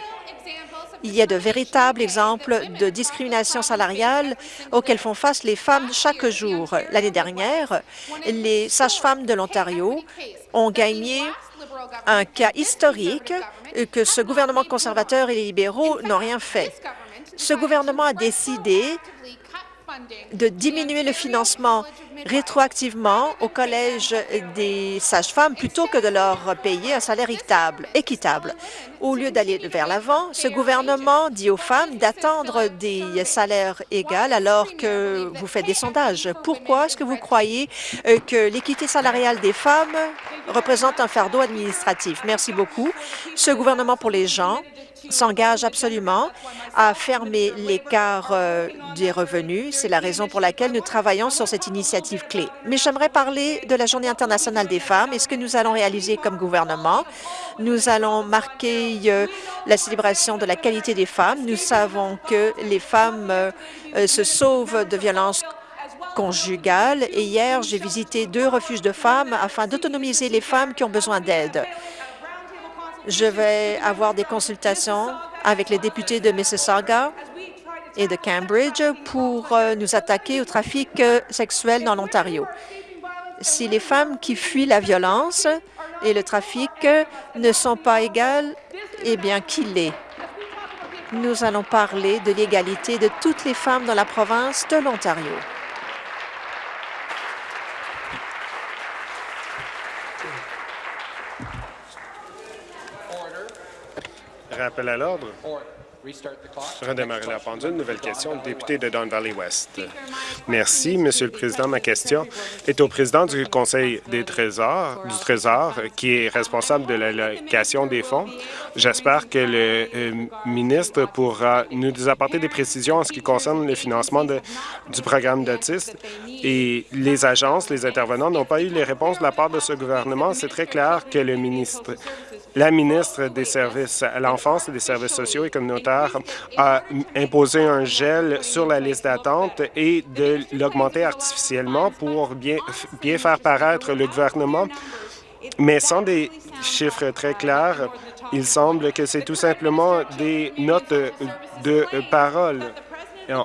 C: Il y a de véritables exemples de discrimination salariale auxquelles font face les femmes chaque jour. L'année dernière, les sages-femmes de l'Ontario ont gagné un cas historique que ce gouvernement conservateur et les libéraux n'ont rien fait. Ce gouvernement a décidé de diminuer le financement rétroactivement au Collège des sages-femmes plutôt que de leur payer un salaire équitable. Au lieu d'aller vers l'avant, ce gouvernement dit aux femmes d'attendre des salaires égaux alors que vous faites des sondages. Pourquoi est-ce que vous croyez euh, que l'équité salariale des femmes représente un fardeau administratif? Merci beaucoup. Ce gouvernement pour les gens s'engage absolument à fermer l'écart euh, des revenus. C'est la raison pour laquelle nous travaillons sur cette initiative clé. Mais j'aimerais parler de la Journée internationale des femmes et ce que nous allons réaliser comme gouvernement. Nous allons marquer euh, la célébration de la qualité des femmes. Nous savons que les femmes euh, se sauvent de violences conjugales et hier, j'ai visité deux refuges de femmes afin d'autonomiser les femmes qui ont besoin d'aide. Je vais avoir des consultations avec les députés de Mississauga et de Cambridge pour euh, nous attaquer au trafic euh, sexuel dans l'Ontario. Si les femmes qui fuient la violence et le trafic ne sont pas égales, eh bien, qui l'est? Nous allons parler de l'égalité de toutes les femmes dans la province de l'Ontario.
D: Rappel à l'ordre. Redémarrer la pendule. Nouvelle question, député de Don Valley West. Merci, Monsieur le Président. Ma question est au président du Conseil des Trésors, du Trésor, qui est responsable de l'allocation des fonds. J'espère que le euh, ministre pourra nous apporter des précisions en ce qui concerne le financement du programme d'autistes. Et les agences, les intervenants n'ont pas eu les réponses de la part de ce gouvernement. C'est très clair que le ministre la ministre des Services à l'enfance et des services sociaux et communautaires a imposé un gel sur la liste d'attente et de l'augmenter artificiellement pour bien, bien faire paraître le gouvernement. Mais sans des chiffres très clairs, il semble que c'est tout simplement des notes de parole.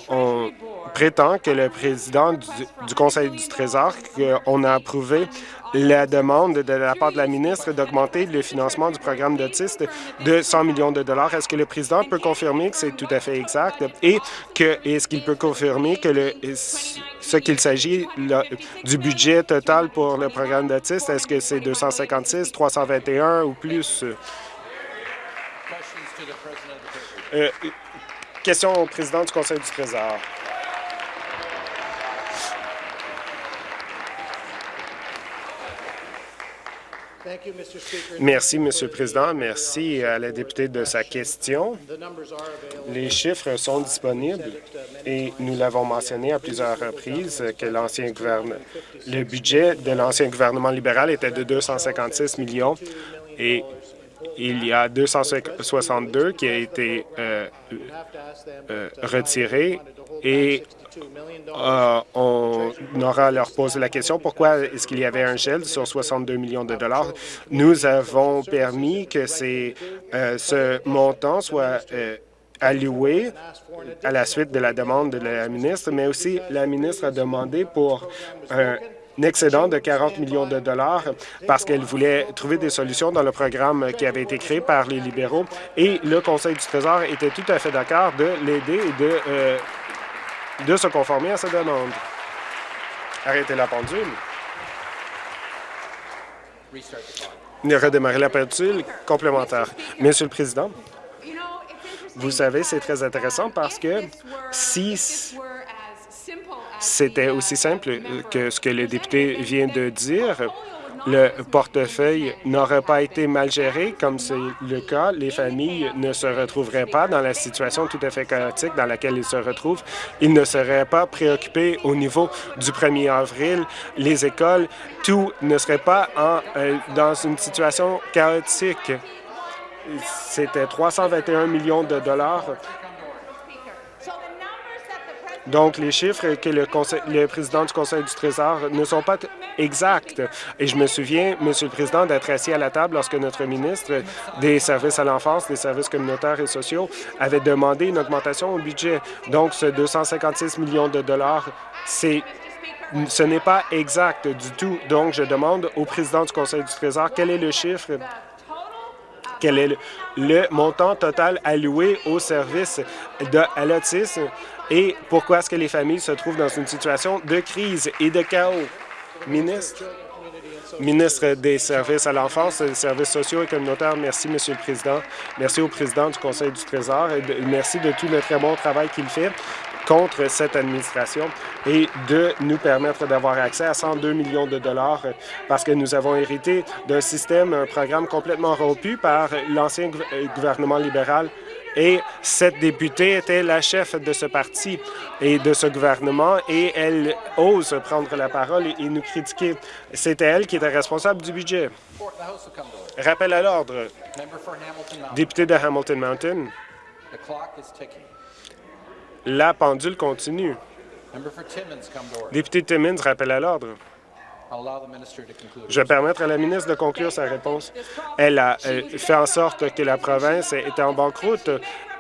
D: On prétend que le président du, Conseil du Trésor, qu'on a approuvé la demande de la part de la ministre d'augmenter le financement du programme d'autistes de 100 millions de dollars. Est-ce que le président peut confirmer que c'est tout à fait exact et est-ce qu'il peut confirmer que ce qu'il s'agit du budget total pour le programme d'autistes, est-ce que c'est 256, 321 ou plus? Euh, question au président du Conseil du Trésor. Merci, Monsieur le Président. Merci à la députée de sa question. Les chiffres sont disponibles et nous l'avons mentionné à plusieurs reprises que l'ancien gouvernement, le budget de l'ancien gouvernement libéral était de 256 millions et il y a 262 qui a été euh, euh, retiré et euh, on aura à leur poser la question pourquoi est-ce qu'il y avait un gel sur 62 millions de dollars? Nous avons permis que ce montant soit alloué à la suite de la demande de la ministre, mais aussi la ministre a demandé pour un excédent de 40 millions de dollars parce qu'elle voulait trouver des solutions dans le programme qui avait été créé par les libéraux et le Conseil du Trésor était tout à fait d'accord de l'aider et de de se conformer à sa demande. Arrêtez la pendule. Redémarrer la pendule complémentaire. Monsieur le Président, vous savez, c'est très intéressant parce que si c'était aussi simple que ce que le député vient de dire, le portefeuille n'aurait pas été mal géré, comme c'est le cas, les familles ne se retrouveraient pas dans la situation tout à fait chaotique dans laquelle ils se retrouvent. Ils ne seraient pas préoccupés au niveau du 1er avril. Les écoles, tout ne serait pas en, euh, dans une situation chaotique. C'était 321 millions de dollars Donc, les chiffres que le, président du Conseil du Trésor ne sont pas exacts. Et je me souviens, Monsieur le Président, d'être assis à la table lorsque notre ministre des Services à l'enfance, des services communautaires et sociaux avait demandé une augmentation au budget. Donc, ce 256 millions de dollars, c'est ce n'est pas exact du tout. Donc, je demande au président du Conseil du Trésor quel est le chiffre quel est le, montant total alloué au service de, l'autisme et pourquoi est-ce que les familles se trouvent dans une situation de crise et de chaos? Ministre, ministre des Services à l'enfance, des services sociaux et communautaires, merci, Monsieur le Président. Merci au président du Conseil du Trésor et merci de tout le très bon travail qu'il fait contre cette administration et de nous permettre d'avoir accès à 102 millions de dollars parce que nous avons hérité d'un système, un programme complètement rompu par l'ancien euh, gouvernement libéral et cette députée était la chef de ce parti et de ce gouvernement et elle ose prendre la parole et, nous critiquer. C'était elle qui était responsable du budget. Rappel à l'ordre. Député de Hamilton Mountain. La pendule continue. Député Timmins, rappel à l'ordre. Je vais permettre à la ministre de conclure sa réponse. Elle a fait en sorte que la province était en banqueroute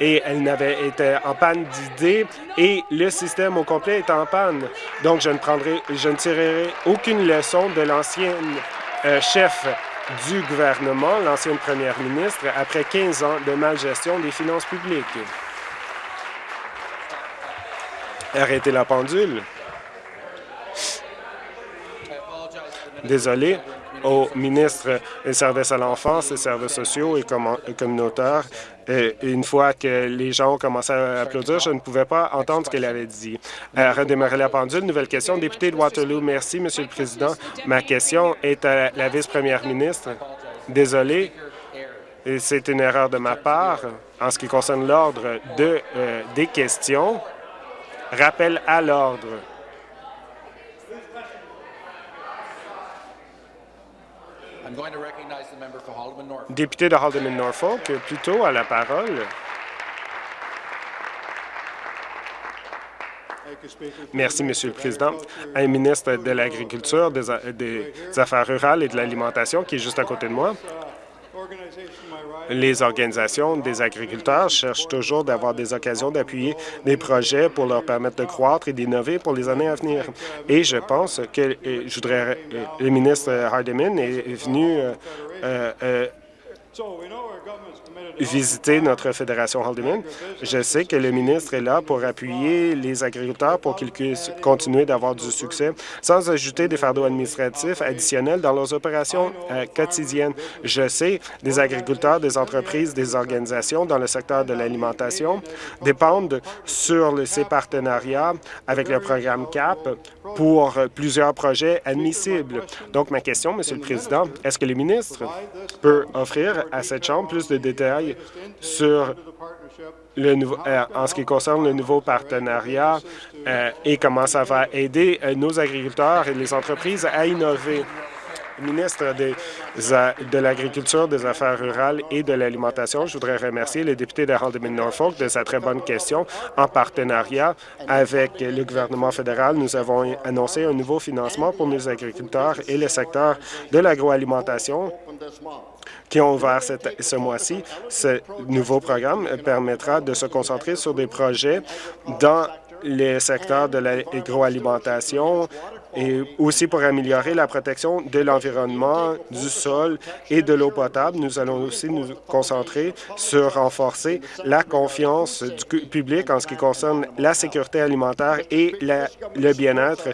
D: et elle n'avait été en panne d'idées et le système au complet est en panne. Donc, je ne prendrai, je ne tirerai aucune leçon de l'ancienne euh, chef du gouvernement, l'ancienne première ministre, après 15 ans de malgestion des finances publiques. Arrêtez la pendule. Désolé au ministre des Services à l'enfance, des services sociaux et communautaires. Et une fois que les gens ont commencé à applaudir, je ne pouvais pas entendre ce qu'elle avait dit. Euh, redémarrer la pendule. Nouvelle question. Député de Waterloo. Merci, Monsieur le Président. Ma question est à la vice-première ministre. Désolé, c'est une erreur de ma part en ce qui concerne l'ordre de, euh, des questions. Rappel à l'ordre. Député de Haldeman-Norfolk, plutôt à la parole. Merci, Monsieur le Président. Un ministre de l'Agriculture, des, des, Affaires rurales et de l'Alimentation qui est juste à côté de moi les organisations des agriculteurs cherchent toujours d'avoir des occasions d'appuyer des projets pour leur permettre de croître et d'innover pour les années à venir. Et je pense que je voudrais, euh, le ministre Hardeman est venu euh, euh, visiter notre fédération Haldeman. Je sais que le ministre est là pour appuyer les agriculteurs pour qu'ils puissent continuer d'avoir du succès sans ajouter des fardeaux administratifs additionnels dans leurs opérations euh, quotidiennes. Je sais des agriculteurs, des entreprises, des organisations dans le secteur de l'alimentation dépendent sur ces partenariats avec le programme CAP pour plusieurs projets admissibles. Donc, ma question, Monsieur le Président, est-ce que le ministre peut offrir à cette Chambre plus de détails sur le nouveau, euh, en ce qui concerne le nouveau partenariat euh, et comment ça va aider euh, nos agriculteurs et les entreprises à innover ministre de l'Agriculture, des Affaires rurales et de l'Alimentation. Je voudrais remercier le député de Haldeman-Norfolk de sa très bonne question. En partenariat avec le gouvernement fédéral, nous avons annoncé un nouveau financement pour nos agriculteurs et le secteur de l'agroalimentation qui ont ouvert ce mois-ci. Ce nouveau programme permettra de se concentrer sur des projets dans les secteurs de l'agroalimentation, et aussi pour améliorer la protection de l'environnement, du sol et de l'eau potable. Nous allons aussi nous concentrer sur renforcer la confiance du public en ce qui concerne la sécurité alimentaire et le bien-être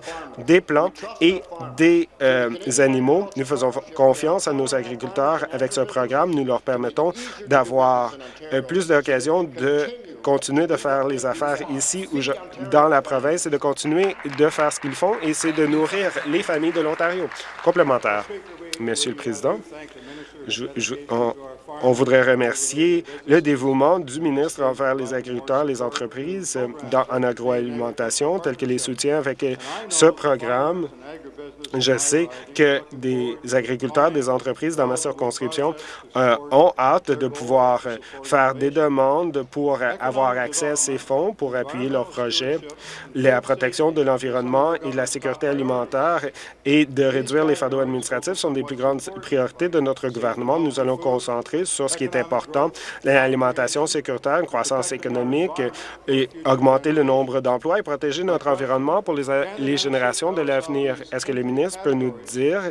D: des plantes et des euh, animaux. Nous faisons confiance à nos agriculteurs avec ce programme. Nous leur permettons d'avoir euh, plus d'occasions de continuer de faire les affaires ici ou dans la province et de continuer de faire ce qu'ils font, et c'est de nourrir les familles de l'Ontario. Complémentaire. Monsieur le Président, On voudrait remercier le dévouement du ministre envers les agriculteurs, les entreprises dans, en agroalimentation, tel que les soutiens avec ce programme. Je sais que des agriculteurs, des entreprises dans ma circonscription euh, ont hâte de pouvoir faire des demandes pour avoir accès à ces fonds pour appuyer leurs projets. La protection de l'environnement et de la sécurité alimentaire et de réduire les fardeaux administratifs sont des plus grandes priorités de notre gouvernement. Nous allons concentrer sur ce qui est important, l'alimentation sécuritaire, une croissance économique et augmenter le nombre d'emplois et protéger notre environnement pour les, générations de l'avenir. Est-ce que le ministre peut nous dire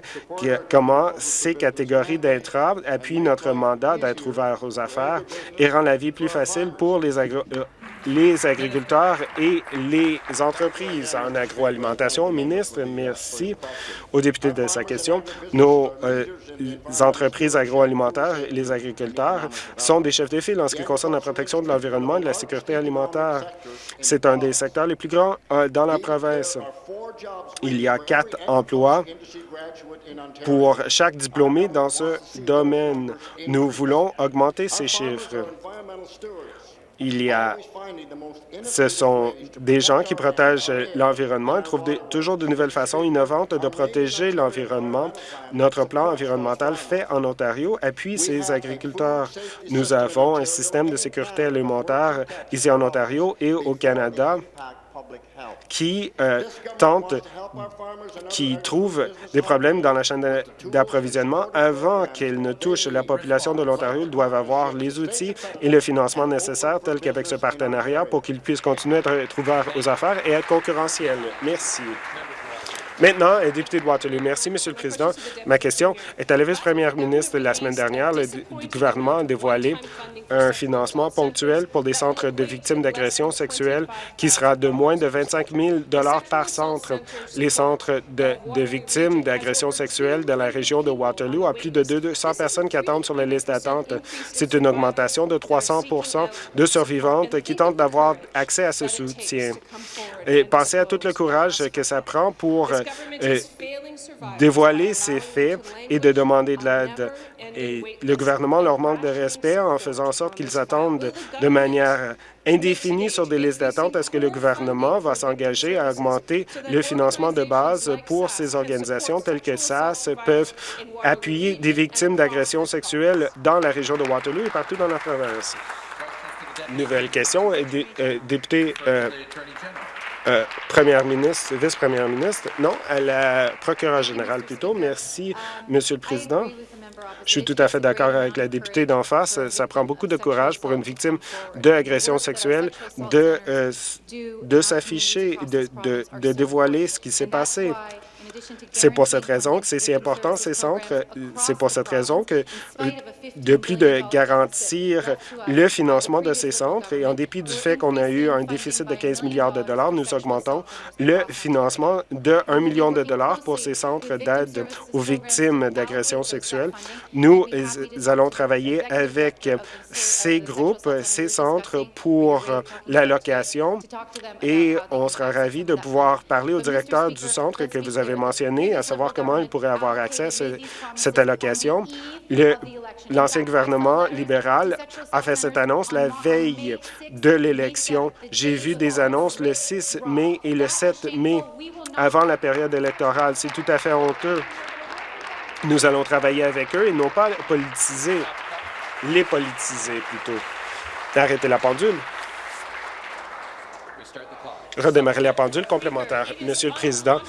D: comment ces catégories d'intrants appuient notre mandat d'être ouvert aux affaires et rend la vie plus facile pour les agro les agriculteurs et les entreprises en agroalimentation. Ministre, merci au député de sa question. Nos euh, entreprises agroalimentaires et les agriculteurs sont des chefs de file en ce qui concerne la protection de l'environnement et de la sécurité alimentaire. C'est un des secteurs les plus grands euh, dans la province. Il y a quatre emplois pour chaque diplômé dans ce domaine. Nous voulons augmenter ces chiffres il y a, ce sont des gens qui protègent l'environnement et trouvent toujours de nouvelles façons innovantes de protéger l'environnement. Notre plan environnemental fait en Ontario appuie ces agriculteurs. Nous avons un système de sécurité alimentaire ici en Ontario et au Canada qui euh, tentent, qui trouvent des problèmes dans la chaîne d'approvisionnement avant qu'elles ne touchent la population de l'Ontario. Doivent avoir les outils et le financement nécessaires, tels qu'avec ce partenariat, pour qu'ils puissent continuer à être ouverts aux affaires et être concurrentiels. Merci. Maintenant, député de Waterloo. Merci, Monsieur le Président. Ma question est à la vice-première ministre. La semaine dernière, le gouvernement a dévoilé un financement ponctuel pour des centres de victimes d'agressions sexuelles qui sera de moins de 25 000 par centre. Les centres de, de victimes d'agressions sexuelles de la région de Waterloo ont plus de 200 personnes qui attendent sur la liste d'attente. C'est une augmentation de 300% de survivantes qui tentent d'avoir accès à ce soutien. Et pensez à tout le courage que ça prend pour euh, dévoiler ces faits et de demander de l'aide. Et le gouvernement leur manque de respect en faisant en sorte qu'ils attendent de manière indéfinie sur des listes d'attente. Est-ce que le gouvernement va s'engager à augmenter le financement de base pour ces organisations telles que SAS peuvent appuyer des victimes d'agressions sexuelles dans la région de Waterloo et partout dans la province? Nouvelle question, euh, député euh, euh, première ministre, vice-première ministre, non, à la procureure générale plutôt. Merci, Monsieur le Président. Je suis tout à fait d'accord avec la députée d'en face. Ça prend beaucoup de courage pour une victime d'agression sexuelle de, euh, de s'afficher, de, de, de dévoiler ce qui s'est passé. C'est pour cette raison que c'est si important, ces centres. C'est pour cette raison que, de plus de garantir le financement de ces centres, et en dépit du fait qu'on a eu un déficit de 15 milliards de dollars, nous augmentons le financement de 1 million de dollars pour ces centres d'aide aux victimes d'agressions sexuelles. Nous allons travailler avec ces groupes, ces centres pour l'allocation et on sera ravis de pouvoir parler au directeur du centre que vous avez mentionné, à savoir comment ils pourraient avoir accès à cette allocation. L'ancien gouvernement libéral a fait cette annonce la veille de l'élection. J'ai vu des annonces le 6 mai et le 7 mai avant la période électorale. C'est tout à fait honteux. Nous allons travailler avec eux et non pas politiser, les politiser plutôt. Arrêtez la pendule redémarrer la pendule complémentaire. Monsieur le Président,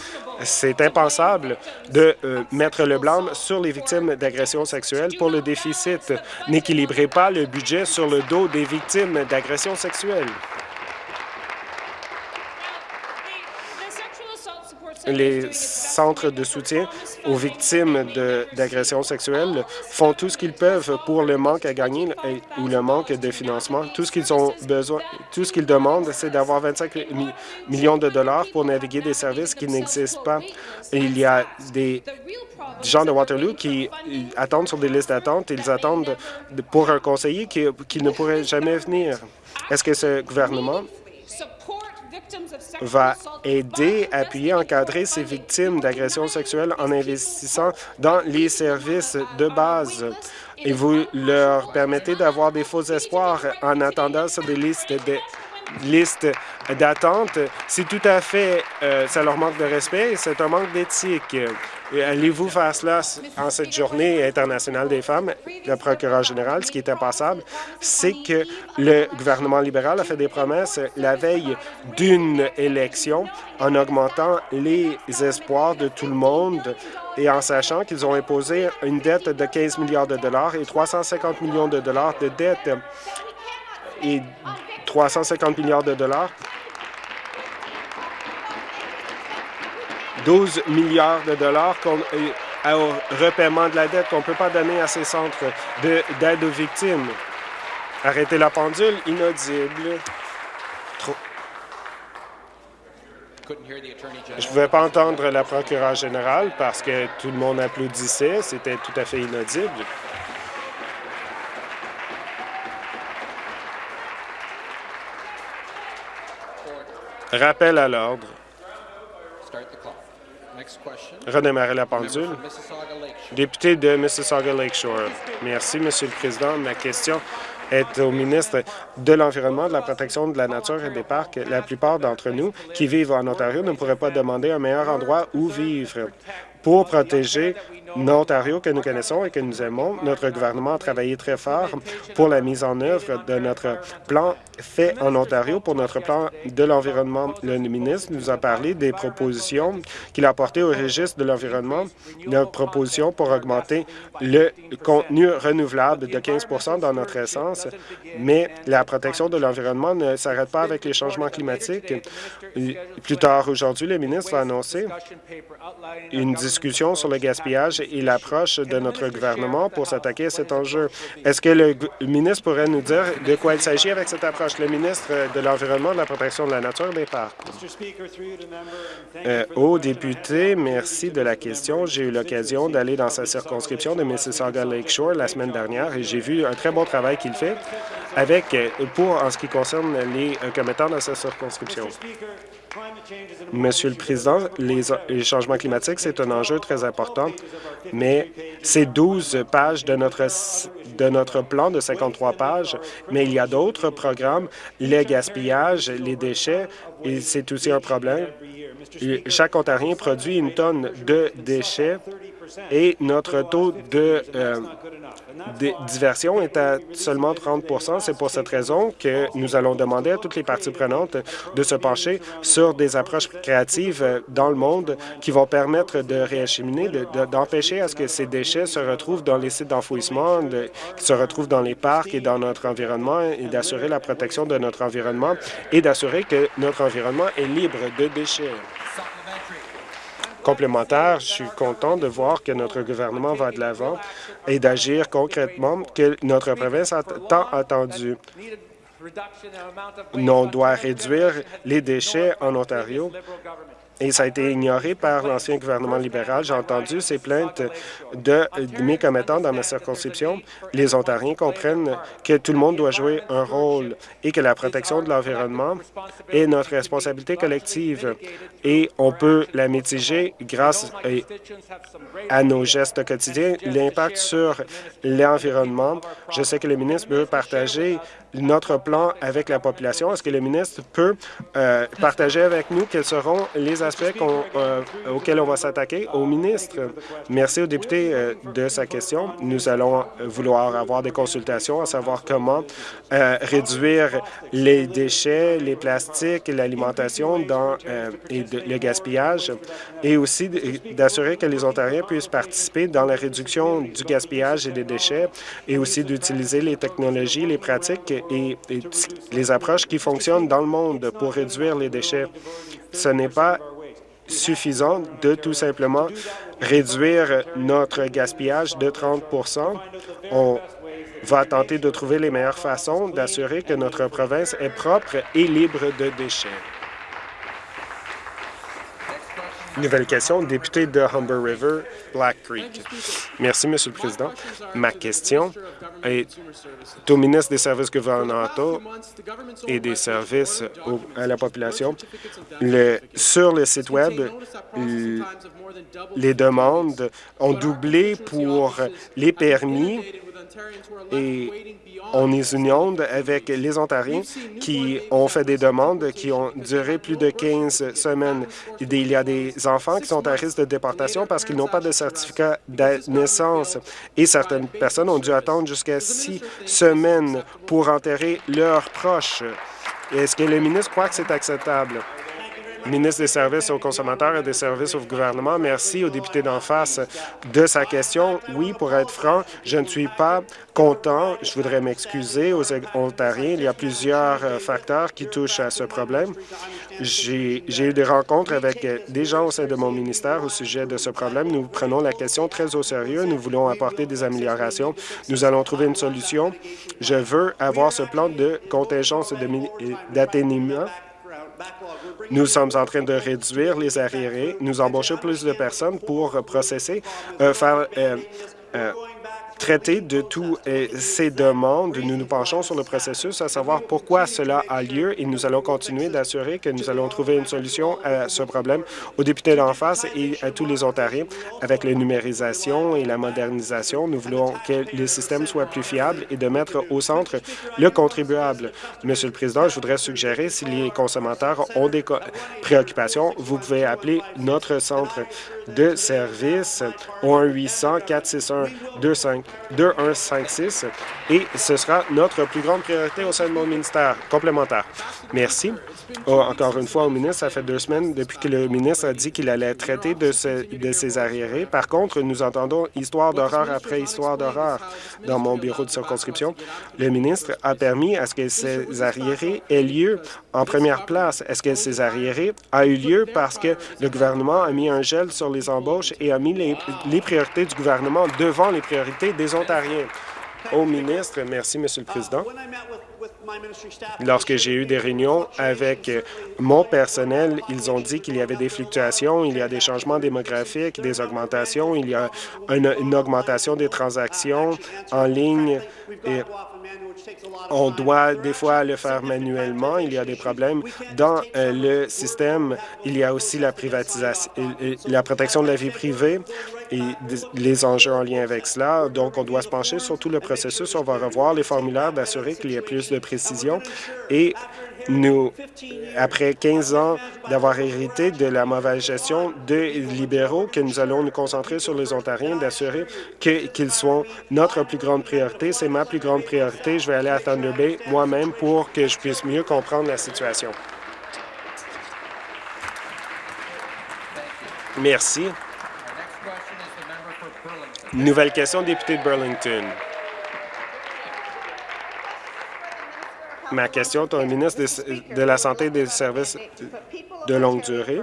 D: c'est impensable de euh, mettre le blâme sur les victimes d'agressions sexuelles pour le déficit. N'équilibrez pas le budget sur le dos des victimes d'agressions sexuelles. Les centres de soutien aux victimes d'agressions sexuelles font tout ce qu'ils peuvent pour le manque à gagner ou le manque de financement. Tout ce qu'ils ont besoin, tout ce qu'ils demandent, c'est d'avoir 25 millions de dollars pour naviguer des services qui n'existent pas. Il y a des gens de Waterloo qui attendent sur des listes d'attente. Ils attendent pour un conseiller qui, qui ne pourrait jamais venir. Est-ce que ce gouvernement va aider, appuyer, encadrer ces victimes d'agressions sexuelles en investissant dans les services de base. et vous leur permettez d'avoir des faux espoirs en attendant sur des listes de liste d'attente, c'est tout à fait, euh, ça leur manque de respect c'est un manque d'éthique. Allez-vous faire cela en cette journée internationale des femmes? Le procureur général, ce qui est impassable, c'est que le gouvernement libéral a fait des promesses la veille d'une élection en augmentant les espoirs de tout le monde et en sachant qu'ils ont imposé une dette de 15 milliards de dollars et 350 millions de dollars de dette et 350 milliards de dollars. 12 milliards de dollars au repaiement de la dette qu'on ne peut pas donner à ces centres d'aide aux victimes. Arrêtez la pendule, inaudible. Je ne pouvais pas entendre la procureure générale parce que tout le monde applaudissait. C'était tout à fait inaudible. Rappel à l'ordre. Redémarrer la pendule. Député de Mississauga Lakeshore. Merci, Monsieur le Président. Ma question est au ministre de l'Environnement, de la protection de la nature et des parcs. La plupart d'entre nous qui vivent en Ontario ne pourraient pas demander un meilleur endroit où vivre. Pour protéger l'Ontario que nous connaissons et que nous aimons, notre gouvernement a travaillé très fort pour la mise en œuvre de notre plan fait en Ontario pour notre plan de l'environnement. Le ministre nous a parlé des propositions qu'il a apportées au registre de l'environnement, notre proposition pour augmenter le contenu renouvelable de 15% dans notre essence, mais la protection de l'environnement ne s'arrête pas avec les changements climatiques. Plus tard aujourd'hui, le ministre va annoncer une discussion sur le gaspillage et l'approche de notre gouvernement pour s'attaquer à cet enjeu. Est-ce que le ministre pourrait nous dire de quoi il s'agit avec cette approche? Le ministre de l'Environnement, de la protection de la nature et des parcs. Euh, au député, merci de la question. J'ai eu l'occasion d'aller dans sa circonscription de Mississauga Lakeshore la semaine dernière et j'ai vu un très bon travail qu'il fait avec pour en ce qui concerne les euh, commettants de sa circonscription. Monsieur le Président, les, changements climatiques, c'est un enjeu très important, mais c'est 12 pages de notre, de notre plan de 53 pages, mais il y a d'autres programmes, le gaspillage, les déchets, et c'est aussi un problème. Chaque Ontarien produit une tonne de déchets et notre taux de euh, diversion est à seulement 30% C'est pour cette raison que nous allons demander à toutes les parties prenantes de se pencher sur des approches créatives euh, dans le monde qui vont permettre de réacheminer, d'empêcher à ce que ces déchets se retrouvent dans les sites d'enfouissement, qui se retrouvent dans les parcs et dans notre environnement, et d'assurer la protection de notre environnement et d'assurer que notre environnement est libre de déchets complémentaire, je suis content de voir que notre gouvernement va de l'avant et d'agir concrètement que notre province a tant attendu. On doit réduire les déchets en Ontario et ça a été ignoré par l'ancien gouvernement libéral. J'ai entendu ces plaintes de, mes commettants dans ma circonscription. Les Ontariens comprennent que tout le monde doit jouer un rôle et que la protection de l'environnement est notre responsabilité collective et on peut la mitiger grâce à nos gestes quotidiens. L'impact sur l'environnement, je sais que le ministre veut partager notre plan avec la population? Est-ce que le ministre peut euh, partager avec nous quels seront les aspects euh, auxquels on va s'attaquer? Au ministre? Merci au député euh, de sa question. Nous allons vouloir avoir des consultations à savoir comment réduire les déchets, les plastiques, l'alimentation dans et le gaspillage et aussi d'assurer que les Ontariens puissent participer dans la réduction du gaspillage et des déchets et aussi d'utiliser les technologies, les pratiques et, les approches qui fonctionnent dans le monde pour réduire les déchets. Ce n'est pas suffisant de tout simplement réduire notre gaspillage de 30% On va tenter de trouver les meilleures façons d'assurer que notre province est propre et libre de déchets. Nouvelle question, député de Humber River, Black Creek. Merci, Monsieur le Président. Ma question est au ministre des Services gouvernementaux et des services à la population. Sur le site Web, les demandes ont doublé pour les permis Et on est union avec les Ontariens qui ont fait des demandes qui ont duré plus de 15 semaines. Il y a des enfants qui sont à risque de déportation parce qu'ils n'ont pas de certificat de naissance et certaines personnes ont dû attendre jusqu'à six semaines pour enterrer leurs proches. Est-ce que le ministre croit que c'est acceptable? Ministre des Services aux consommateurs et des services au gouvernement. Merci au député d'en face de sa question. Oui, pour être franc, je ne suis pas content. Je voudrais m'excuser aux Ontariens. Il y a plusieurs euh, facteurs qui touchent à ce problème. J'ai eu des rencontres avec des gens au sein de mon ministère au sujet de ce problème. Nous prenons la question très au sérieux. Nous voulons apporter des améliorations. Nous allons trouver une solution. Je veux avoir ce plan de contingence d'atténuement nous sommes en train de réduire les arriérés. Nous embauchons plus de personnes pour processer, euh, faire euh, euh, traiter de toutes ces demandes. Nous nous penchons sur le processus, à savoir pourquoi cela a lieu et nous allons continuer d'assurer que nous allons trouver une solution à ce problème aux députés d'en face et à tous les Ontariens. Avec la numérisation et la modernisation, nous voulons que le système soit plus fiable et de mettre au centre le contribuable. Monsieur le Président, je voudrais suggérer, si les consommateurs ont des préoccupations, vous pouvez appeler notre centre de service au 1-800-461-25 2156 et ce sera notre plus grande priorité au sein de mon ministère complémentaire. Merci. Oh, encore une fois, au ministre, ça fait deux semaines depuis que le ministre a dit qu'il allait traiter de, de ces arriérés. Par contre, nous entendons histoire d'horreur après histoire d'horreur dans mon bureau de circonscription. Le ministre a permis à ce que ces arriérés aient lieu en première place. Est-ce que ces arriérés a eu lieu parce que le gouvernement a mis un gel sur les embauches et a mis les, les priorités du gouvernement devant les priorités des Ontariens? Au ministre, merci, Monsieur le Président. Lorsque j'ai eu des réunions avec mon personnel, ils ont dit qu'il y avait des fluctuations, il y a des changements démographiques, des augmentations, il y a une, augmentation des transactions en ligne et on doit des fois le faire manuellement. Il y a des problèmes dans euh, le système. Il y a aussi la privatisation, la protection de la vie privée et les enjeux en lien avec cela. Donc, on doit se pencher sur tout le processus. On va revoir les formulaires, d'assurer qu'il y ait plus de précision et nous, après 15 ans d'avoir hérité de la mauvaise gestion des libéraux, que nous allons nous concentrer sur les Ontariens, d'assurer qu'ils soient notre plus grande priorité. C'est ma plus grande priorité. Je vais aller à Thunder Bay moi-même pour que je puisse mieux comprendre la situation. Merci. Nouvelle question, député de Burlington. Ma question est au ministre de la Santé et des services de longue durée.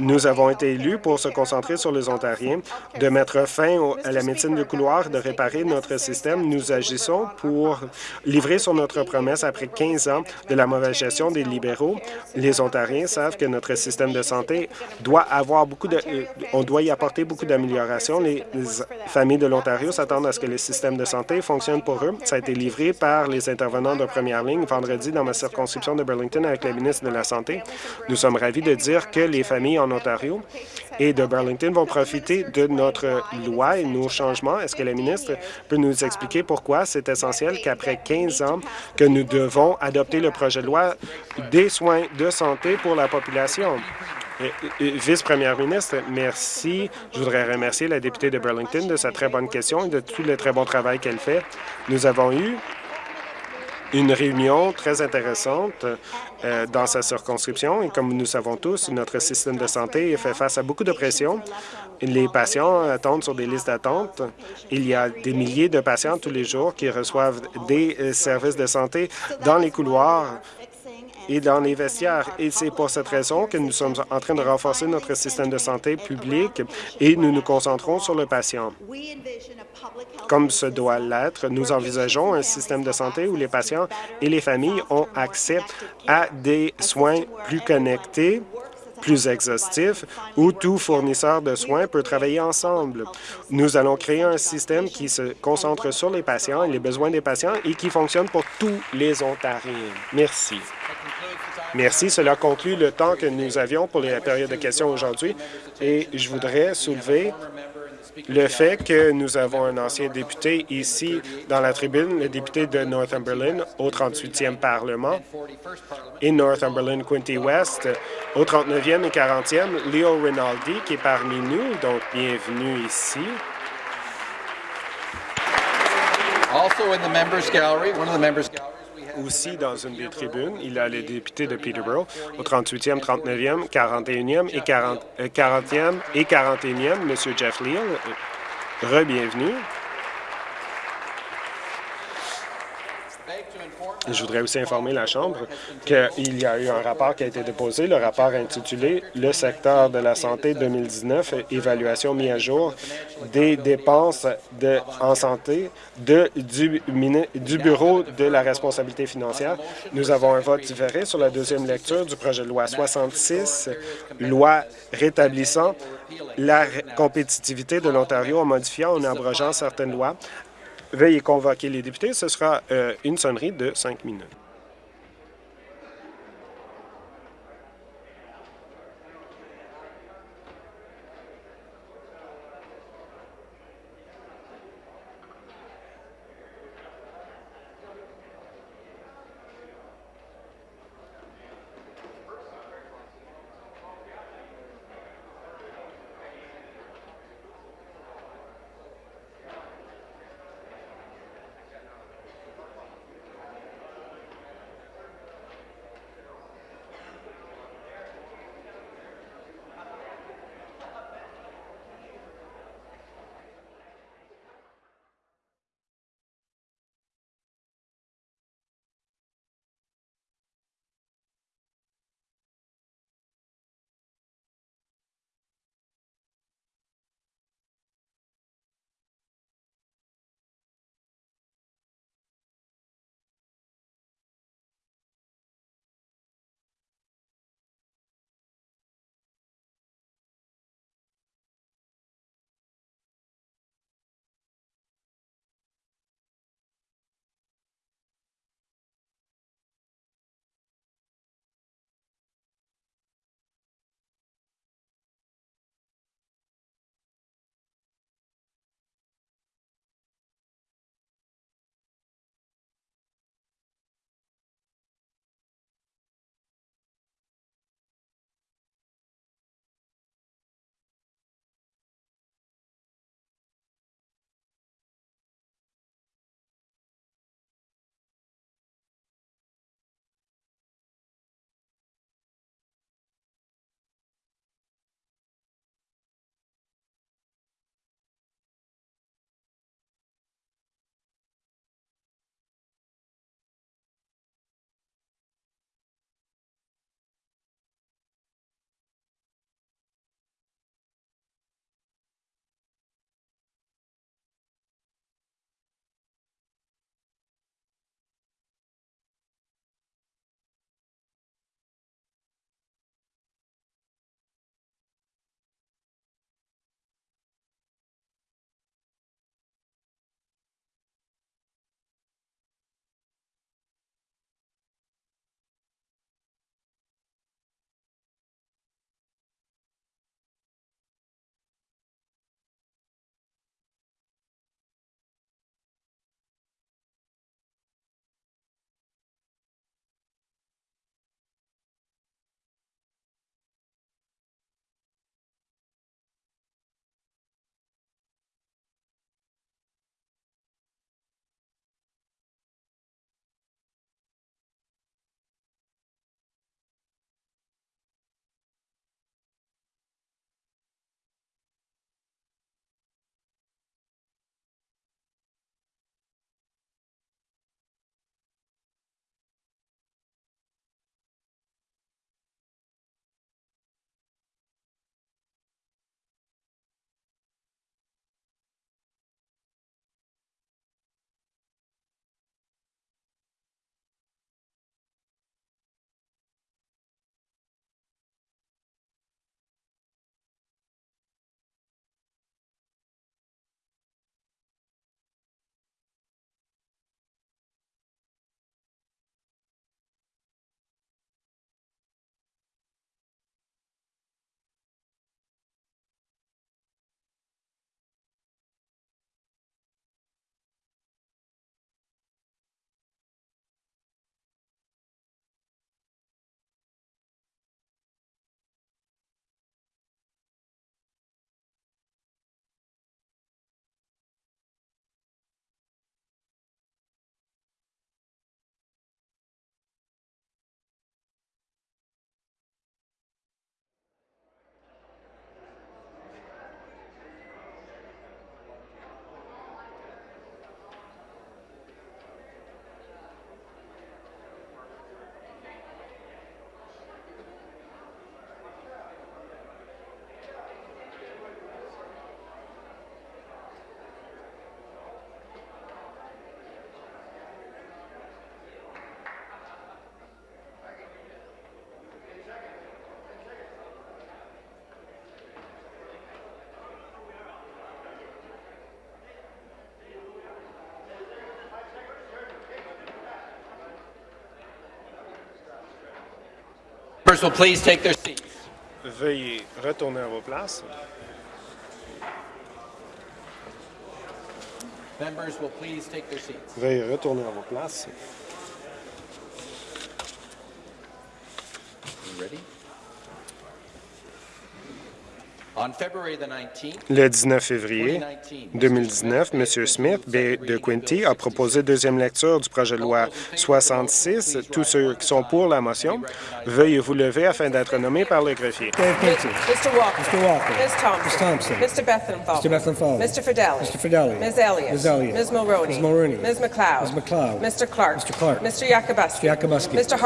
D: Nous avons été élus pour se concentrer sur les Ontariens, de mettre fin à la médecine de couloir, de réparer notre système. Nous agissons pour livrer sur notre promesse après 15 ans de la mauvaise gestion des libéraux. Les Ontariens savent que notre système de santé doit avoir beaucoup de... Euh, on doit y apporter beaucoup d'améliorations. Les familles de l'Ontario s'attendent à ce que le système de santé fonctionne pour eux. Ça a été livré par les intervenants de première ligne vendredi dans ma circonscription de Burlington avec la ministre de la Santé. Nous sommes ravis de dire que les familles en Ontario et de Burlington vont profiter de notre loi et nos changements. Est-ce que la ministre peut nous expliquer pourquoi c'est essentiel qu'après 15 ans que nous devons adopter le projet de loi des soins de santé pour la population? Vice-première ministre, merci. Je voudrais remercier la députée de Burlington de sa très bonne question et de tout le très bon travail qu'elle fait. Nous avons eu une réunion très intéressante euh, dans sa circonscription. Et comme nous savons tous, notre système de santé fait face à beaucoup de pression. Les patients attendent sur des listes d'attente. Il y a des milliers de patients tous les jours qui reçoivent des euh, services de santé dans les couloirs et dans les vestiaires. Et c'est pour cette raison que nous sommes en train de renforcer notre système de santé public et nous nous concentrons sur le patient. Comme ce doit l'être, nous envisageons un système de santé où les patients et les familles ont accès à des soins plus connectés, plus exhaustifs, où tout fournisseur de soins peut travailler ensemble. Nous allons créer un système qui se concentre sur les patients et les besoins des patients et qui fonctionne pour tous les Ontariens. Merci. Merci. Cela conclut le temps que nous avions pour la période de questions aujourd'hui et je voudrais soulever le fait que nous avons un ancien député ici dans la tribune, le député de Northumberland au 38e Parlement et Northumberland Quinty West au 39e et 40e, Leo Rinaldi qui est parmi nous, donc bienvenue ici. Aussi dans une des tribunes, il a les députés de Peterborough au 38e, 39e, 41e et 40, e euh, et 41e, M. Jeff Leal. Re-bienvenue. Je voudrais aussi informer la Chambre qu'il y a eu un rapport qui a été déposé, le rapport intitulé « Le secteur de la santé 2019, évaluation mise à jour des dépenses en santé du, du Bureau de la responsabilité financière ». Nous avons un vote différé sur la deuxième lecture du projet de loi 66, loi rétablissant la compétitivité de l'Ontario en modifiant ou en abrogeant certaines lois Veuillez convoquer les députés. Ce sera euh, une sonnerie de cinq minutes.
E: Members will please take their seats.
D: Veuillez retourner à vos places.
E: Members will please take their seats.
D: Veuillez retourner à vos places.
E: You ready?
D: Le 19 février 2019, M. Smith B. de Quinty a proposé deuxième lecture du projet de loi 66. Tous ceux qui sont pour la motion, veuillez vous lever afin d'être nommés par le greffier.
F: Mr. Walker.
G: Mr. Walker.
F: Ms. Thompson.
G: Ms. Thompson.
F: Mr. Bethlenfalvy.
G: Mr.
F: Fidelli.
G: Mr. Fidelli.
F: Ms. Elliott.
G: Ms. Elliott.
F: Ms. Mulroney.
G: Ms. Mulroney.
F: Ms. McLeod.
G: Ms. McLeod.
F: Mr. Clark.
G: Mr. Clark.
F: Mr. Yakubuski.
G: Mr. Yakubuski.
F: Mr.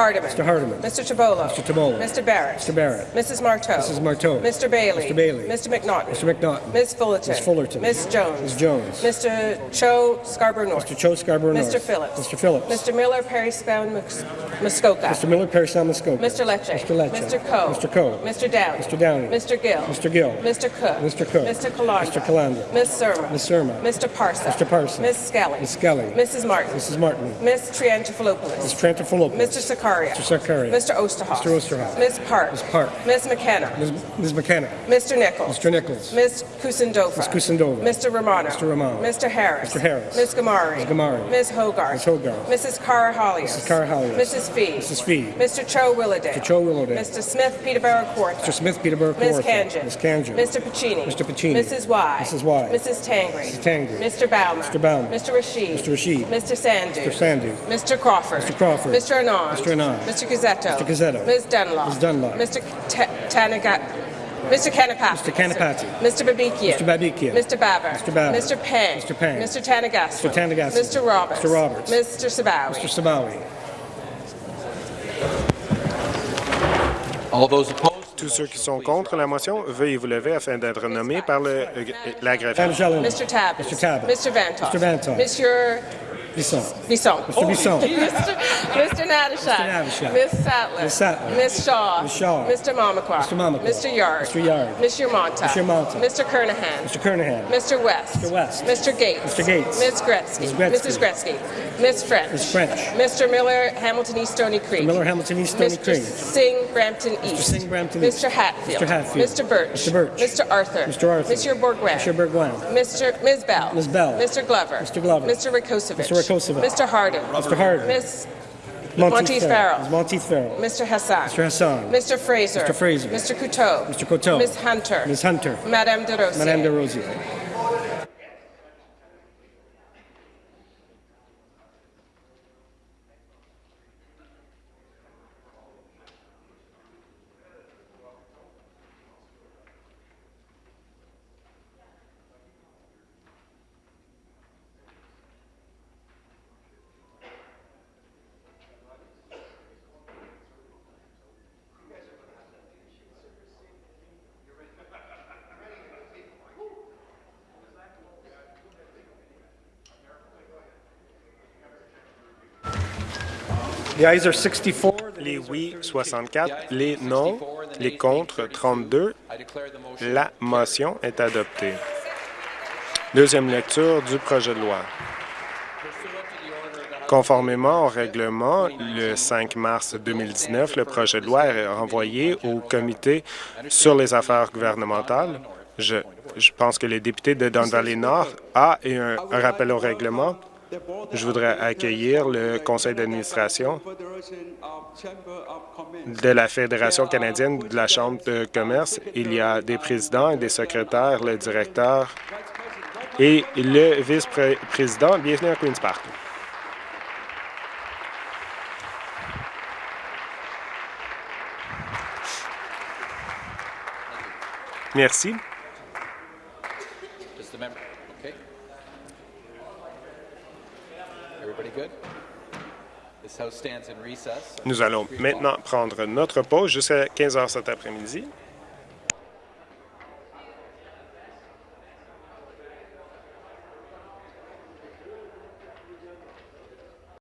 F: Hardeman.
G: Mr.
F: Chibolo.
G: Mr.
F: Barrett.
G: Mr. Barrett.
F: Mrs. Marteau.
G: Mrs. Marteau.
F: Mr. Bailey.
G: Mr. Bailey.
F: Mr. McNaughton.
G: Mr. McNaughton.
F: Ms. Fullerton.
G: Ms. Fullerton.
F: Ms. Jones.
G: Ms. Jones.
F: Mr. Cho Scarborough North.
G: Mr. Cho Scarborough North.
F: Mr. Phillips.
G: Mr. Phillips.
F: Mr. Miller Perry Spound Muskoka.
G: Mr. Miller, Parris Muskoka.
F: Mr. Lecce.
G: Mr. Lecce.
F: Mr. Coe.
G: Mr. Coe.
F: Mr. Downey.
G: Mr. Downey.
F: Mr. Gill.
G: Mr. Gill.
F: Mr. Cook.
G: Mr. Cook.
F: Mr. Calandra.
G: Mr. Calandra.
F: Ms. Surma.
G: Ms. Surma.
F: Mr. Parsa.
G: Mr. Parsa.
F: Ms. Skelly.
G: Ms. Skelly.
F: Mrs. Martin.
G: Mrs. Martin.
F: Ms. Triantafilopoulos.
G: Mr. Trentafilopoulos.
F: Mr. Sakaria.
G: Mr. Sakaria.
F: Mr. Osterhoff.
G: Mr. Osterhoff.
F: Ms. Park.
G: Ms. Park.
F: Ms. McKenna.
G: Ms. Ms. McKenna.
F: Mr. Nichols.
G: Mr. Nichols.
F: Ms. Kusindova.
G: Ms. Kusindova.
F: Mr. Romano.
G: Mr. Romano.
F: Mr. Harris.
G: Mr. Harris.
F: Ms. Gamari.
G: Ms. Gamari.
F: Ms. Hogarth.
G: Ms. Hogarth.
F: Mrs. Cara Hollios.
G: Mrs. Cara Hollios.
F: Mrs. Fee.
G: Mrs. Fee.
F: Mr. Cho Willowdale.
G: Mr. Cho Willowdale.
F: Mr. Smith Peterborough Court.
G: Mr. Smith, Peterborough,
F: Ms.
G: Kawartha.
F: Kanjan.
G: Ms. Kanjan.
F: Mr. Pacini.
G: Mr. Pacini.
F: Mrs. Y.
G: Mrs. Y.
F: Mrs. Tangri.
G: Mrs. Tangri.
F: Mr. Bauman.
G: Mr. Bauman.
F: Mr. Rashid.
G: Mr. Rashid.
F: Mr. Sandu.
G: Mr. Sandu.
F: Mr. Crawford.
G: Mr. Crawford.
F: Mr. Anand.
G: Mr. Anand.
F: Mr. Gazzetto.
G: Mr. Gazzetto.
F: Ms. Dunlop.
G: Ms. Dunlop.
F: Mr. Ta- Tanaga. Mr. Kanapati.
G: Mr. Kanapati.
F: Mr. Babikian.
G: Mr. Babikian.
F: Mr. Baber.
G: Mr. Baber.
F: Mr. Pang.
G: Mr. Pang.
F: Mr. Tanagasco.
G: Mr. Tanagasco.
F: Mr. Roberts.
G: Mr. Roberts.
F: Mr. Sabawi.
G: Mr. Sabawi.
E: all those opposed,
D: Tous ceux qui sont contre la motion, veuillez vous lever afin d'être nommés par le, la greffier.
G: Angelina.
F: Mr. Tabbins.
G: Mr. Tabbins.
F: Mr. Vantoff.
G: Mr. Vantoff.
F: Monsieur
G: Bisson.
F: Bisson.
G: Mr. Bisson.
F: Mr. Mr. Natashak.
G: Mr.
F: Miss Sattler.
G: Miss Sattler.
F: Miss Shaw.
G: Miss Shaw.
F: Mr. Mamakwa.
G: Mr. Mamakwa.
F: Mr. Yard.
G: Mr. Yard.
F: Mr. Monta.
G: Mr. Monta.
F: Mr. Kernahan.
G: Mr. Kernahan.
F: Mr. West.
G: Mr. West.
F: Mr. Gates.
G: Mr. Gates.
F: Miss Gretzky.
G: Ms. Gretzky.
F: Mrs. Gretzky. Miss French.
G: Ms. French.
F: Mr. Miller, Hamilton East Stony Creek.
G: Miller, Hamilton East, Stony
F: Mr.
G: Creek.
F: Singh, Brampton East.
G: Singh, Brampton East. Mr.
F: Hatfield.
G: Mr. Hatfield.
F: Mr. Birch.
G: Mr. Birch.
F: Mr. Arthur.
G: Mr. Arthur.
F: Mr. Bourguin.
G: Mr. Bourguin.
F: Mr. Ms. Bell.
G: Ms. Bell.
F: Mr. Glover.
G: Mr. Glover.
F: Mr. Rakosevich.
G: Mr.
F: Mr. Harden.
G: Mr. Harden.
F: Miss
G: Monteith
F: Monteith Farrell.
G: Monteith Farrell.
F: Mr. Hassan.
G: Mr. Hassan.
F: Mr. Fraser.
G: Mr. Fraser.
F: Mr. Couteau.
G: Mr. Coteau.
F: Ms. Hunter.
G: Ms. Hunter.
F: Madame de Rosier.
G: Madame de Rosier.
D: Les oui, 64. Les non, les contre, 32.
E: I declare the motion
D: La motion est adoptée. Deuxième lecture du projet de loi. Conformément au règlement, le 5 mars 2019, le projet de loi est renvoyé au comité sur les affaires gouvernementales. Je, je pense que le député de Don Valley Nord a un rappel au règlement. Je voudrais accueillir le conseil d'administration de la Fédération canadienne de la Chambre de commerce. Il y a des présidents et des secrétaires, le directeur et le vice-président. Bienvenue à Queen's Park. Merci. Nous allons maintenant prendre notre pause jusqu'à 15 heures cet après-midi.